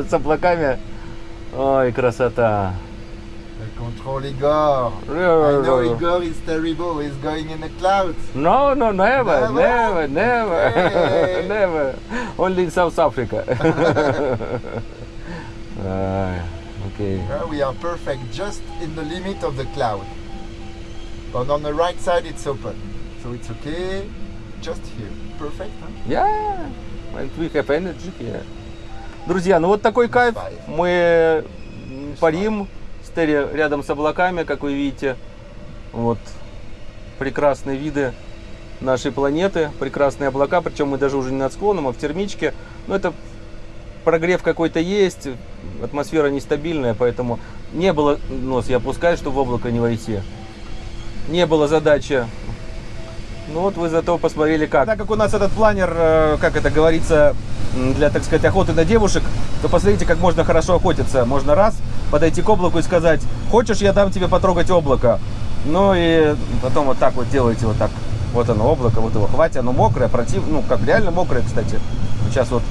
с облаками. Ой, красота. Control Igor. I know Igor is terrible. He's going in the clouds. No, no, never, Never? never, never, Hey. never. Only in South Africa. Ah, okay. Uh, we are perfect just in the limit of the cloud. But on the right side, it's open. So it's okay. Just here. Perfect, huh? Yeah, and we have energy here. Друзья, ну вот такой кайф. Мы парим, стери рядом с облаками, как вы видите. Вот прекрасные виды нашей планеты, прекрасные облака, причем мы даже уже не над склоном, а в термичке. Но это прогрев какой-то есть, атмосфера нестабильная, поэтому не было, нос я опускаю, чтобы в облако не войти. Не было задачи ну вот вы зато посмотрели как. Так как у нас этот планер, э, как это говорится, для, так сказать, охоты на девушек, то посмотрите, как можно хорошо охотиться. Можно раз подойти к облаку и сказать, хочешь, я дам тебе потрогать облако. Ну и потом вот так вот делаете, вот так. Вот оно, облако, вот его хватит, оно мокрое, против, ну как реально мокрое, кстати. Сейчас вот,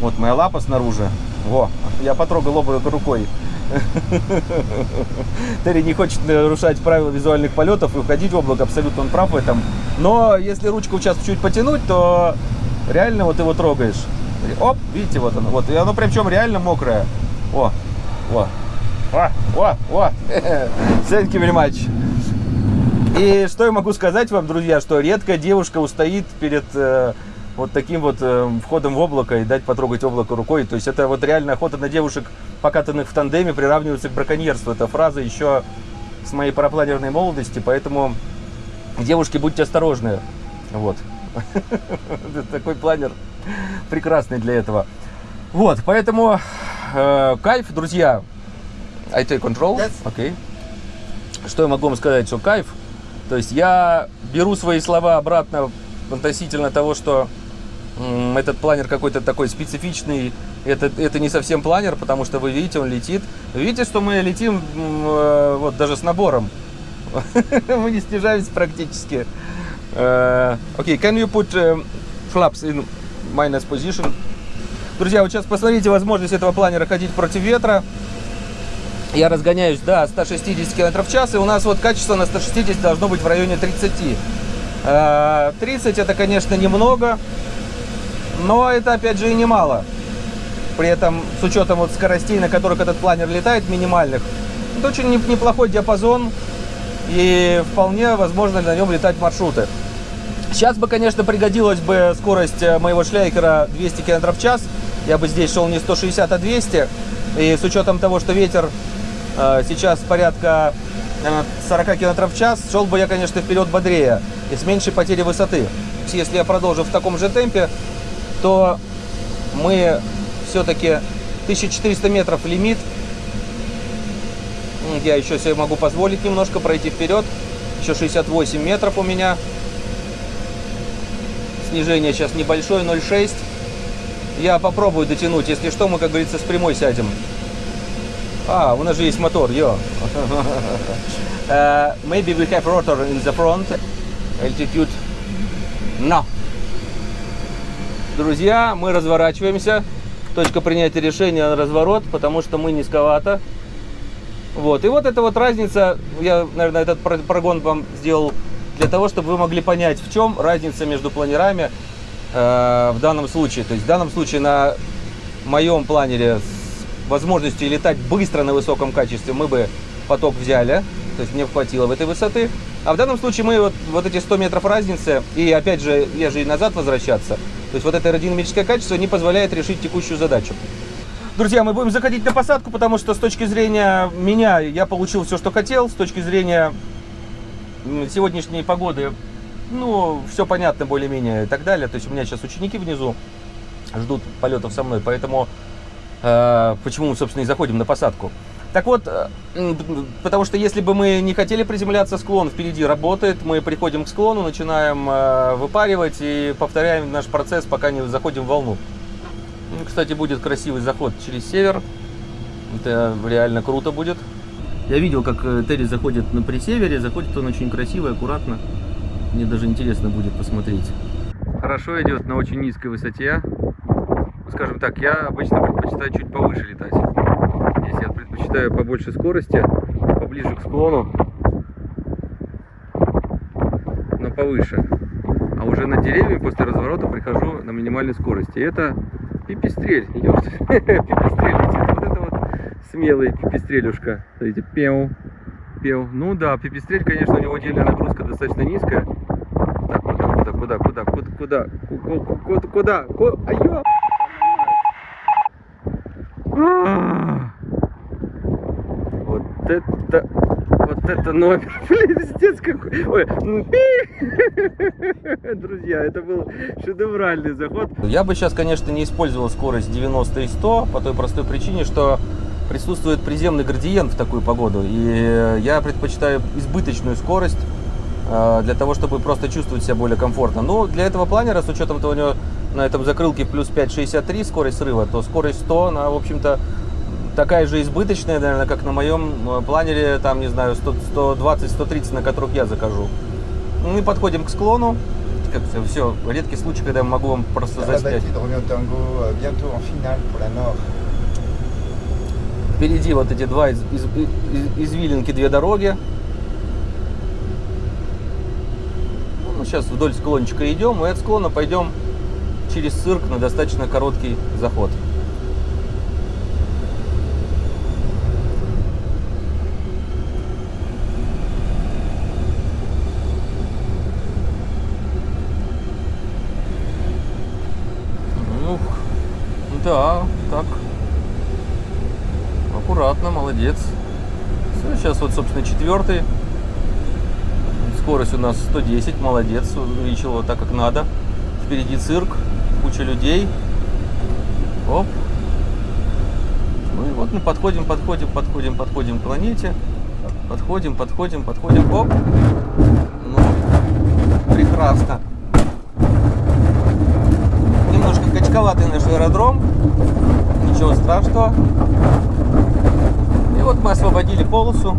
вот моя лапа снаружи. Во, я потрогал облако рукой. [laughs] Терри не хочет нарушать правила визуальных полетов и уходить в облако, абсолютно он прав в этом. Но если ручку сейчас чуть потянуть, то реально вот его трогаешь. Оп, видите, вот оно. Вот, и оно причем реально мокрое. О, о, о, о, о. [laughs] Thank you very much. И что я могу сказать вам, друзья, что редко девушка устоит перед э, вот таким вот э, входом в облако и дать потрогать облако рукой. То есть это вот реально охота на девушек, покатанных в тандеме, приравнивается к браконьерству. Это фраза еще с моей парапланерной молодости, поэтому девушки, будьте осторожны. Вот. [laughs] Такой планер прекрасный для этого. Вот, поэтому э, кайф, друзья. I take control. Окей. Что я могу вам сказать, что кайф. То есть я беру свои слова обратно относительно того, что этот планер какой-то такой специфичный. Это, это не совсем планер, потому что вы видите, он летит. Видите, что мы летим э, вот даже с набором. [laughs] мы не снижаемся практически. Э, Окей, can you put э, flaps in minus position? Друзья, вот сейчас посмотрите возможность этого планера ходить против ветра. Я разгоняюсь до 160 км в час, и у нас вот качество на 160 должно быть в районе 30. Э, 30 это, конечно, немного, но это, опять же, и немало. При этом, с учетом вот скоростей, на которых этот планер летает, минимальных, это очень не- неплохой диапазон, и вполне возможно на нем летать маршруты. Сейчас бы, конечно, пригодилась бы скорость э, моего шляйкера 200 км в час. Я бы здесь шел не 160, а 200. И с учетом того, что ветер э, сейчас порядка э, 40 км в час, шел бы я, конечно, вперед бодрее и с меньшей потерей высоты. Если я продолжу в таком же темпе, то мы все-таки 1400 метров лимит. Я еще себе могу позволить немножко пройти вперед. Еще 68 метров у меня. Снижение сейчас небольшое, 0,6. Я попробую дотянуть. Если что, мы, как говорится, с прямой сядем. А, у нас же есть мотор, йо. Uh, [laughs] maybe we have rotor in the front. Altitude. No. Друзья, мы разворачиваемся. Точка принятия решения на разворот, потому что мы низковато. Вот. И вот эта вот разница, я, наверное, этот прогон вам сделал для того, чтобы вы могли понять, в чем разница между планерами э, в данном случае. То есть в данном случае на моем планере с возможностью летать быстро на высоком качестве мы бы поток взяли, то есть мне хватило в этой высоты. А в данном случае мы вот, вот эти 100 метров разницы, и опять же, я же и назад возвращаться, то есть вот это аэродинамическое качество не позволяет решить текущую задачу. Друзья, мы будем заходить на посадку, потому что с точки зрения меня я получил все, что хотел. С точки зрения сегодняшней погоды, ну, все понятно более-менее и так далее. То есть у меня сейчас ученики внизу ждут полетов со мной, поэтому э, почему мы, собственно, и заходим на посадку. Так вот, э, потому что если бы мы не хотели приземляться, склон впереди работает, мы приходим к склону, начинаем э, выпаривать и повторяем наш процесс, пока не заходим в волну. Ну, кстати, будет красивый заход через север. Это реально круто будет. Я видел, как э, Терри заходит на пресевере. Заходит он очень красиво, аккуратно. Мне даже интересно будет посмотреть. Хорошо идет на очень низкой высоте. Скажем так, я обычно предпочитаю чуть повыше летать. Предпочитаю побольше скорости, поближе к склону, но повыше. А уже на деревья после разворота прихожу на минимальной скорости. Это пипистрель [laughs] летит. Вот это вот смелый пипистрелюшка. Смотрите, пеу, пеу. Ну да, пипистрель, конечно, у него отдельная нагрузка достаточно низкая. Так, куда, куда, куда, куда, куда, куда, куда, куда, айо! Вот это, вот это номер, [laughs] пиздец какой. Ой, [laughs] друзья, это был шедевральный заход. Я бы сейчас, конечно, не использовал скорость 90 и 100 по той простой причине, что присутствует приземный градиент в такую погоду. И я предпочитаю избыточную скорость э, для того, чтобы просто чувствовать себя более комфортно. Но для этого планера, с учетом того, у него на этом закрылке плюс 5,63 скорость срыва, то скорость 100, она, в общем-то, такая же избыточная, наверное, как на моем э, планере, там, не знаю, 120-130, на которых я закажу. Мы подходим к склону. Как все, редкий случай, когда я могу вам просто заснять. Впереди вот эти два из, из, из, извилинки, две дороги. Ну, сейчас вдоль склончика идем, и от склона пойдем через цирк на достаточно короткий заход. Ну, да, так. Аккуратно, молодец. Все, сейчас вот, собственно, четвертый. Скорость у нас 110, молодец, увеличил вот так, как надо. Впереди цирк, куча людей. Оп. Ну и вот мы подходим, подходим, подходим, подходим к планете. Подходим, подходим, подходим. Оп. Ну, прекрасно. Немножко качковатый наш аэродром. Ничего страшного. И вот мы освободили полосу.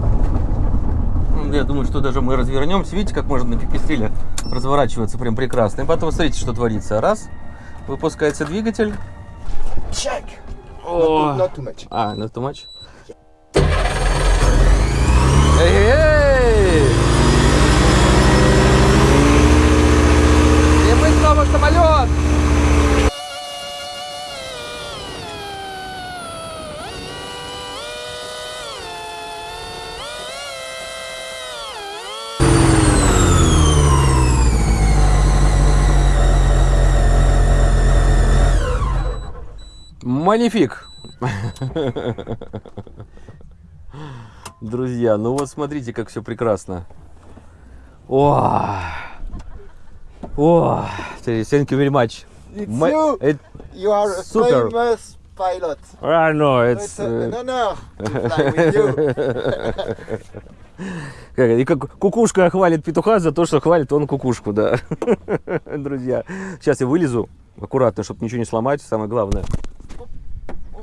Я думаю, что даже мы развернемся. Видите, как можно на пипистреле разворачиваться прям прекрасно. И потом смотрите, что творится. Раз. Выпускается двигатель. Check. О. Not, too much. А, not too much. Манифик! Друзья, ну вот смотрите, как все прекрасно. О, о, thank you very much. It's My- you. it- You are a Super. famous pilot. I know, So it's, it's a, an uh, honor to fly [laughs] with you. и как кукушка хвалит петуха за то, что хвалит он кукушку, да. [laughs] Друзья, сейчас я вылезу аккуратно, чтобы ничего не сломать, самое главное.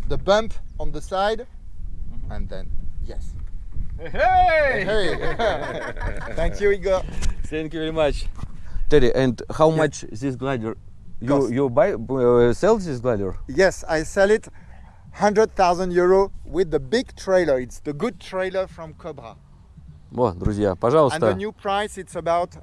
The bump on the side, and then yes. Hey! Hey. [laughs] Thank you, Igor. Thank you very much. Teddy, and how much this glider? You Cost. you buy uh, sell this glider? Yes, I sell it 100,000 euro with the big trailer. It's the good trailer from Cobra. Вот, друзья, And the пожалуйста. new price it's about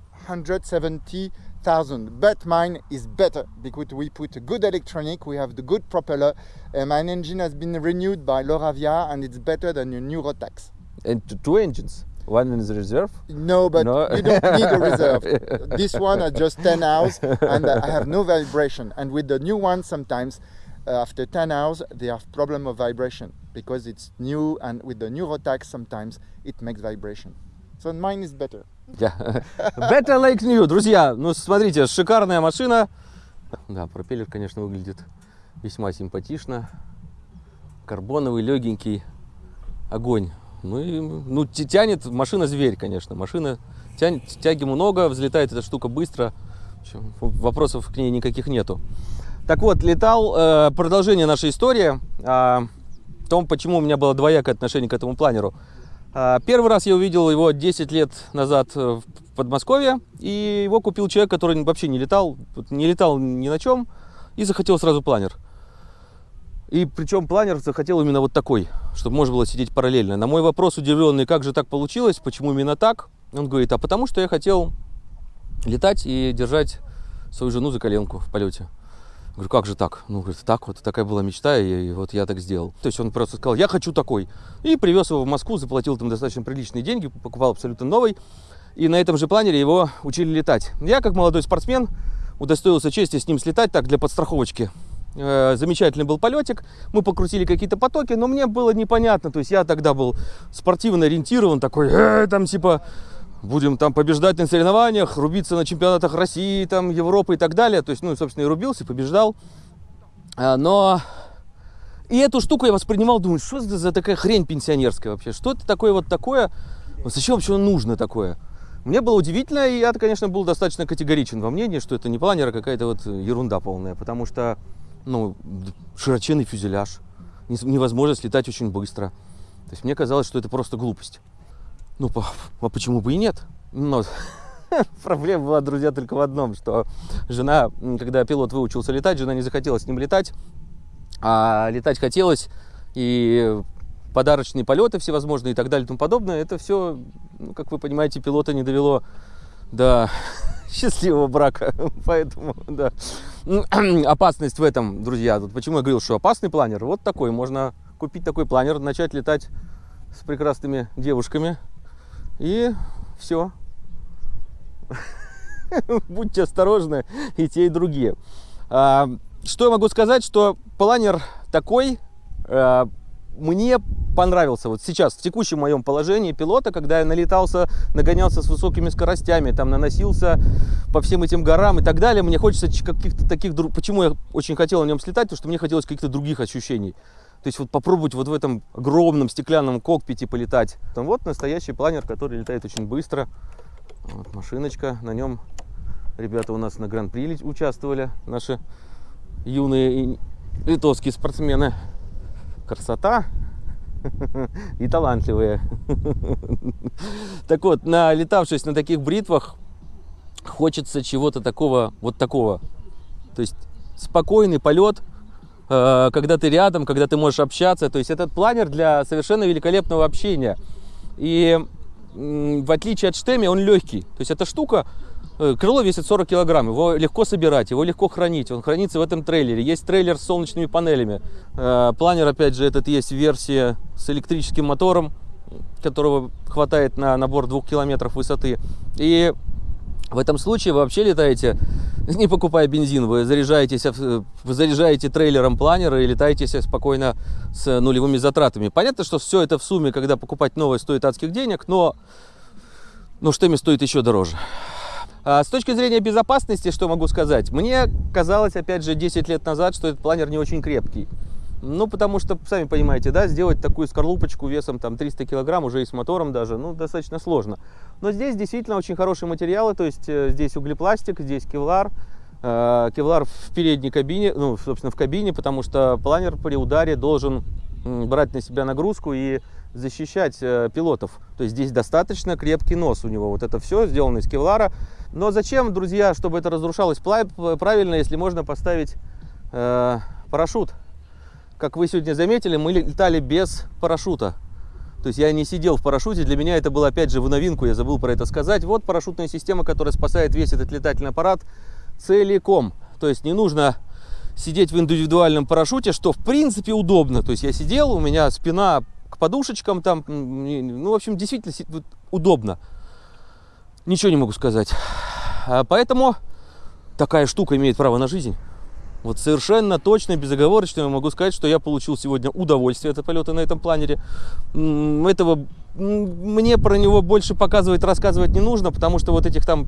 170,000. But mine is better because we put a good electronic, we have the good propeller, and my engine has been renewed by Loravia and it's better than your new Rotax. And two engines. One in the reserve. No, but No. you don't need a reserve. [laughs] this one has just 10 hours and I have no vibration. And with the new one, sometimes uh, after 10 hours, they have problem of vibration because it's new. And with the new Rotax, sometimes it makes vibration. So mine is better. Better like new. Друзья, ну смотрите, шикарная машина. Да, пропеллер, конечно, выглядит весьма симпатично. Карбоновый, легенький. Огонь. Ну и ну, тянет машина зверь, конечно. Машина тянет, тяги много, взлетает эта штука быстро. Вопросов к ней никаких нету. Так вот, летал, э, продолжение нашей истории о том, почему у меня было двоякое отношение к этому планеру. А, Первый раз я увидел его 10 лет назад э, в Подмосковье, и его купил человек, который вообще не летал, не летал ни на чем, и захотел сразу планер. И причем планер захотел именно вот такой, чтобы можно было сидеть параллельно. На мой вопрос удивленный, как же так получилось, почему именно так, он говорит, а потому что я хотел летать и держать свою жену за коленку в полете. Говорю, как же так? Ну, говорит, так вот, такая была мечта, и, и вот я так сделал. То есть он просто сказал, я хочу такой. И привез его в Москву, заплатил там достаточно приличные деньги, покупал абсолютно новый. И на этом же планере его учили летать. Я, как молодой спортсмен, удостоился чести с ним слетать так для подстраховочки. Э, Замечательный был полетик, мы покрутили какие-то потоки, но мне было непонятно, то есть я тогда был спортивно ориентирован, такой, «Э, там типа, будем там побеждать на соревнованиях, рубиться на чемпионатах России, там, Европы и так далее. То есть, ну, собственно, и рубился, побеждал. А, Но и эту штуку я воспринимал, думаю, что это за такая хрень пенсионерская вообще? Что это такое вот такое? Зачем вообще нужно такое? Мне было удивительно, и я, конечно, был достаточно категоричен во мнении, что это не планер, а какая-то вот ерунда полная, потому что, ну, широченный фюзеляж, не- невозможность летать очень быстро. То есть мне казалось, что это просто глупость. Ну, а почему бы и нет? Но [laughs] проблема была, друзья, только в одном, что жена, когда пилот выучился летать, жена не захотела с ним летать, а летать хотелось, и подарочные полеты всевозможные и так далее и тому подобное, это все, ну, как вы понимаете, пилота не довело до [laughs] счастливого брака. [laughs] Поэтому, да. Ну, [clears throat] Опасность в этом, друзья. Тут почему я говорил, что опасный планер? Вот такой. Можно купить такой планер, начать летать с прекрасными девушками. И все. [laughs] Будьте осторожны, и те, и другие. А, Что я могу сказать, что планер такой а, мне понравился. Вот сейчас, в текущем моем положении пилота, когда я налетался, нагонялся с высокими скоростями, там наносился по всем этим горам и так далее, мне хочется каких-то таких... Почему я очень хотел на нем слетать? Потому что мне хотелось каких-то других ощущений. То есть вот попробовать вот в этом огромном стеклянном кокпите полетать. Там вот настоящий планер, который летает очень быстро. Вот машиночка, на нем ребята у нас на гран-при участвовали, наши юные литовские спортсмены. Красота [laughs] и талантливые. [laughs] Так вот, налетавшись на таких бритвах, хочется чего-то такого, вот такого. То есть спокойный полет, когда ты рядом, когда ты можешь общаться. То есть этот планер для совершенно великолепного общения. И в отличие от штеми, он легкий. То есть эта штука, э, крыло весит 40 килограмм, его легко собирать, его легко хранить. Он хранится в этом трейлере. Есть трейлер с солнечными паneлями. Э, Планер, опять же, этот есть версия с электрическим мотором, которого хватает на набор двух километров высоты. И в этом случае вы вообще летаете [laughs] не покупая бензин, вы заряжаетесь, вы заряжаете трейлером планера и летаете спокойно с нулевыми затратами. Понятно, что все это в сумме, когда покупать новое, стоит адских денег, но, но что ими стоит еще дороже. А с точки зрения безопасности, что могу сказать? Мне казалось, опять же, 10 лет назад, что этот планер не очень крепкий. Ну, потому что, сами понимаете, да, сделать такую скорлупочку весом там 300 килограмм, уже и с мотором даже, ну, достаточно сложно. Но здесь действительно очень хорошие материалы, то есть э, здесь углепластик, здесь кевлар, э, кевлар в передней кабине, ну, собственно, в кабине, потому что планер при ударе должен брать на себя нагрузку и защищать э, пилотов. То есть здесь достаточно крепкий нос у него. Вот это все сделано из кевлара. Но зачем, друзья, чтобы это разрушалось правильно, если можно поставить э, парашют? Как вы сегодня заметили, мы летали без парашюта. То есть я не сидел в парашюте, для меня это было опять же в новинку, я забыл про это сказать. Вот парашютная система, которая спасает весь этот летательный аппарат целиком. То есть не нужно сидеть в индивидуальном парашюте, что в принципе удобно. То есть я сидел, у меня спина к подушечкам там, ну в общем действительно удобно. Ничего не могу сказать. А поэтому такая штука имеет право на жизнь. Вот совершенно точно, безоговорочно я могу сказать, что я получил сегодня удовольствие от полета на этом планере. Этого мне про него больше показывать, рассказывать не нужно, потому что вот этих там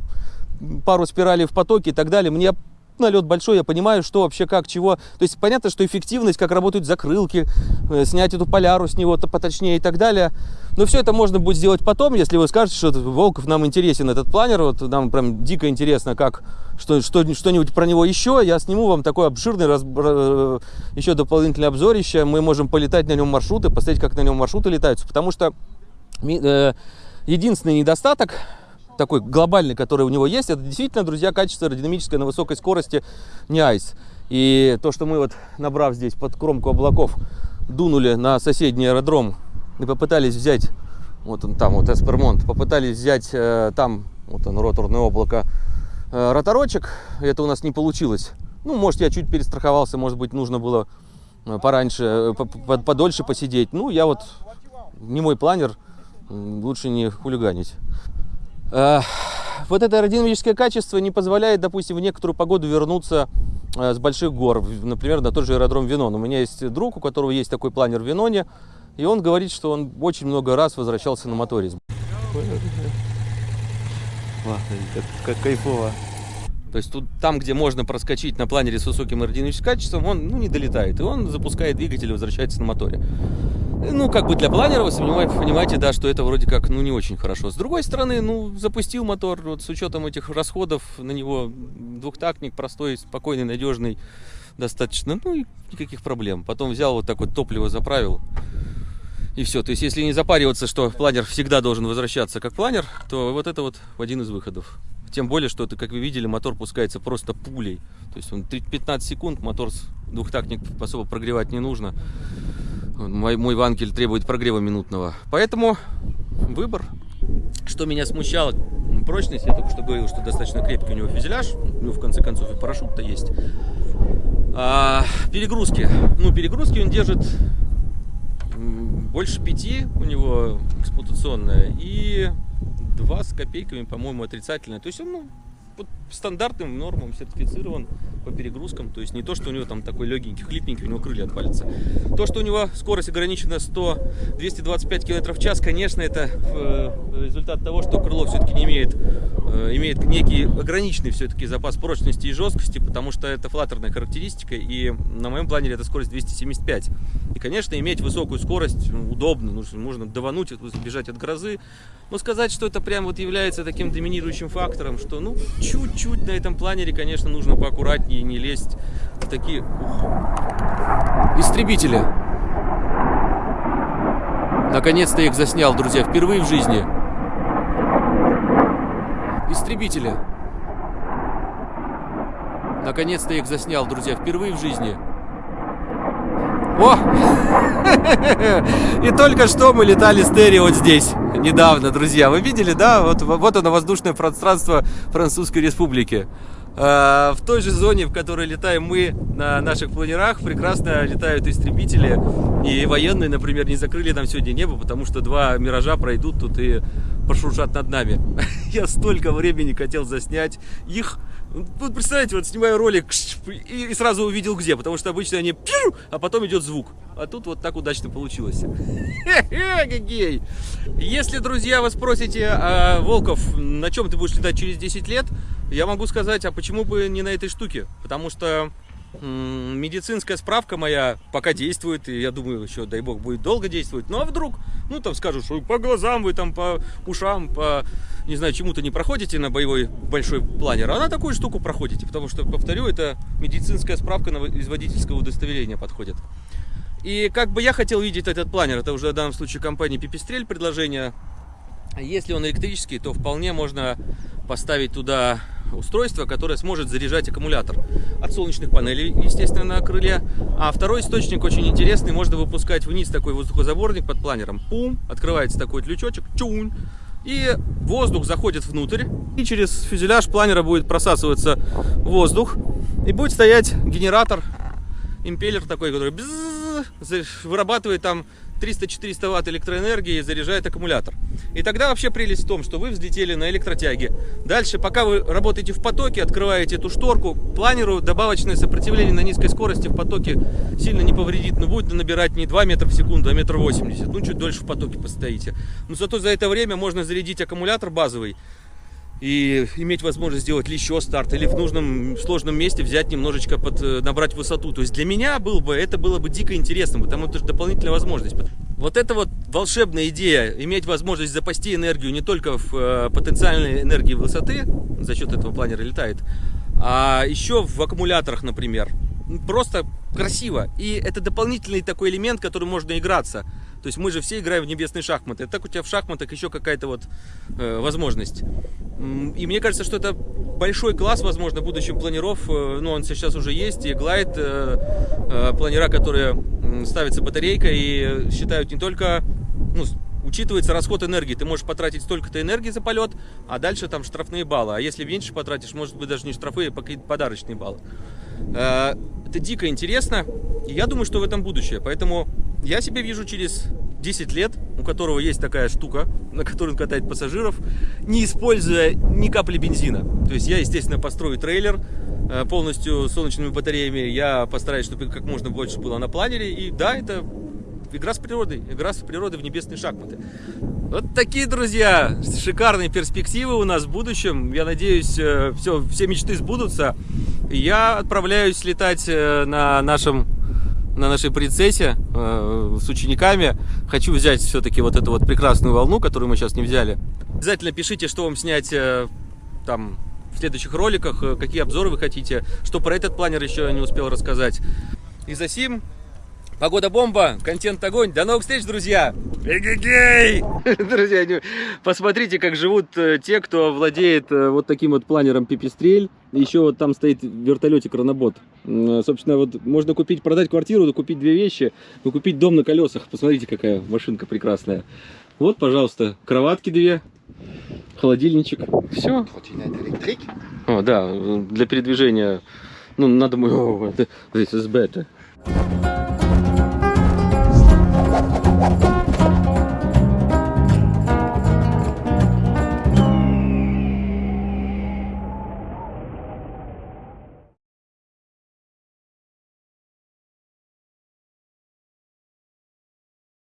пару спиралей в потоке и так далее, мне налет большой, я понимаю, что вообще, как, чего. То есть понятно, что эффективность, как работают закрылки, э, снять эту поляру с него-то поточнее и так далее. Но все это можно будет сделать потом, если вы скажете, что Волков нам интересен этот планер, вот нам прям дико интересно, как что, что, что-нибудь про него еще, я сниму вам такой обширный раз, э, еще дополнительный обзорище, мы можем полетать на нем маршруты, посмотреть, как на нем маршруты летаются, потому что э, единственный недостаток такой глобальный, который у него есть, это действительно, друзья, качество аэродинамическое на высокой скорости не айс. И то, что мы вот, набрав здесь под кромку облаков, дунули на соседний аэродром и попытались взять, вот он там, вот Эспермонт, попытались взять э, там, вот он, роторное облако, э, роторочек, это у нас не получилось. Ну, может, я чуть перестраховался, может быть, нужно было э, пораньше, э, подольше посидеть. Ну, я вот, не мой планер, лучше не хулиганить. Вот это аэродинамическое качество не позволяет, допустим, в некоторую погоду вернуться э, с больших гор, например, на тот же аэродром Винон. У меня есть друг, у которого есть такой планер в Виноне, и он говорит, что он очень много раз возвращался на. Как, как кайфово. То есть тут, там, где можно проскочить на планере с высоким аэродинамическим качеством, он ну, не долетает. И он запускает двигатель и возвращается на моторе. Ну, как бы для планера, вы понимаете, да, что это вроде как, ну, не очень хорошо. С другой стороны, ну, запустил мотор, вот с учетом этих расходов на него двухтактник простой, спокойный, надежный, достаточно, ну, никаких проблем. Потом взял вот так вот топливо заправил, и все. То есть, если не запариваться, что планер всегда должен возвращаться как планер, то вот это вот один из выходов. Тем более, что, это, как вы видели, мотор пускается просто пулей. То есть, он 15 секунд, мотор двухтактник особо прогревать не нужно. Мой, мой ванкель требует прогрева минутного. Поэтому выбор. Что меня смущало, прочность, я только что говорил, что достаточно крепкий у него фюзеляж, у него в конце концов и парашют-то есть. А, перегрузки. Ну, перегрузки он держит больше пяти у него эксплуатационная и два с копейками, по-моему, отрицательная. То есть он ну, стандартным нормам сертифицирован по перегрузкам. То есть не то, что у него там такой легенький, хлипненький, у него крылья отвалятся. То, что у него скорость ограничена 100-225 км в час, конечно, это э, результат того, что крыло все-таки не имеет, э, имеет некий ограниченный все-таки запас прочности и жесткости, потому что это флатерная характеристика, и на моем планере это скорость 275. И, конечно, иметь высокую скорость ну, удобно, нужно, можно давануть, бежать от грозы, но сказать, что это прям вот является таким доминирующим фактором, что ну чуть-чуть на этом планере, конечно, нужно поаккуратнее не лезть в такие... Истребители. Наконец-то их заснял, друзья, впервые в жизни. Истребители. Наконец-то их заснял, друзья, впервые в жизни. О! [laughs] И только что мы летали с Терри вот здесь, недавно, друзья. Вы видели, да? Вот, вот оно, воздушное пространство Французской Республики. А, в той же зоне, в которой летаем мы на наших планерах, прекрасно летают истребители. И военные, например, не закрыли нам сегодня небо, потому что два миража пройдут тут и пошуршат над нами. [laughs] Я столько времени хотел заснять их. Вот представляете, вот снимаю ролик и сразу увидел где, потому что обычно они а потом идет звук. А тут вот так удачно получилось. [laughs] Гей! Если, друзья, вы спросите, а, Волков, на чем ты будешь летать через 10 лет, я могу сказать, а почему бы не на этой штуке? Потому что медицинская справка моя пока действует, и я думаю, еще, дай бог, будет долго действовать. Ну а вдруг, ну там скажут, что по глазам вы там, по ушам, по, не знаю, чему-то не проходите на боевой большой планер, а на такую штуку проходите, потому что, повторю, это медицинская справка на, из водительского удостоверения подходит. И как бы я хотел видеть этот планер, это уже в данном случае компания Пипистрель предложение. Если он электрический, то вполне можно поставить туда устройство, которое сможет заряжать аккумулятор. От солнечных панелей, естественно, на крыле. А второй источник очень интересный, можно выпускать вниз такой воздухозаборник под планером. Пум, открывается такой вот лючочек, чунь, и воздух заходит внутрь, и через фюзеляж планера будет просасываться воздух, и будет стоять генератор, импеллер такой, который вырабатывает там 300-400 ватт электроэнергии заряжает аккумулятор. И тогда вообще прелесть в том, что вы взлетели на электротяге. Дальше, пока вы работаете в потоке, открываете эту шторку, планеру добавочное сопротивление на низкой скорости в потоке сильно не повредит, но будет набирать не 2 метра в секунду, а метр восемьдесят. Ну, чуть дольше в потоке постоите. Но зато за это время можно зарядить аккумулятор базовый, и иметь возможность сделать еще старт или в нужном сложном месте взять немножечко под э, набрать высоту. То есть для меня был бы это было бы дико интересно, потому что это дополнительная возможность. Вот это вот волшебная идея иметь возможность запасти энергию не только в э, потенциальной энергии высоты за счет этого планера летает, а еще в аккумуляторах, например. Просто красиво. И это дополнительный такой элемент, который можно играться. То есть мы же все играем в небесные шахматы. Так у тебя в шахматах еще какая-то вот э, возможность. И мне кажется, что это большой класс, возможно, будущем планиров. Э, ну, он сейчас уже есть. И глайд, э, э, планера, которые ставятся батарейкой и считают не только... Ну, учитывается расход энергии. Ты можешь потратить столько-то энергии за полет, а дальше там штрафные баллы. А если меньше потратишь, может быть даже не штрафы, а какие-то подарочные баллы. Э, это дико интересно, и я думаю, что в этом будущее. Поэтому я себе вижу через 10 лет, у которого есть такая штука, на которой он катает пассажиров, не используя ни капли бензина. То есть я, естественно, построю трейлер э, полностью солнечными батареями. Я постараюсь, чтобы как можно больше было на планере. И да, это игра с природой, игра с природой в небесные шахматы. Вот такие, друзья, шикарные перспективы у нас в будущем. Я надеюсь, все, все мечты сбудутся. Я отправляюсь летать э, на нашем на нашей принцессе э, с учениками. Хочу взять все-таки вот эту вот прекрасную волну, которую мы сейчас не взяли. Обязательно пишите, что вам снять э, там в следующих роликах, э, какие обзоры вы хотите, что про этот планер еще не успел рассказать. И за сим Погода бомба, контент огонь. До новых встреч, друзья! Эгегей! [laughs] Друзья, посмотрите, как живут э, те, кто владеет э, вот таким вот планером Пипистрель. Еще вот там стоит вертолетик Ранобот. Собственно, вот можно купить, продать квартиру, купить две вещи, купить дом на колесах. Посмотрите, какая машинка прекрасная. Вот, пожалуйста, кроватки две, холодильничек. Все. О, да, для передвижения. Ну, надо мой... This is better. Thank you.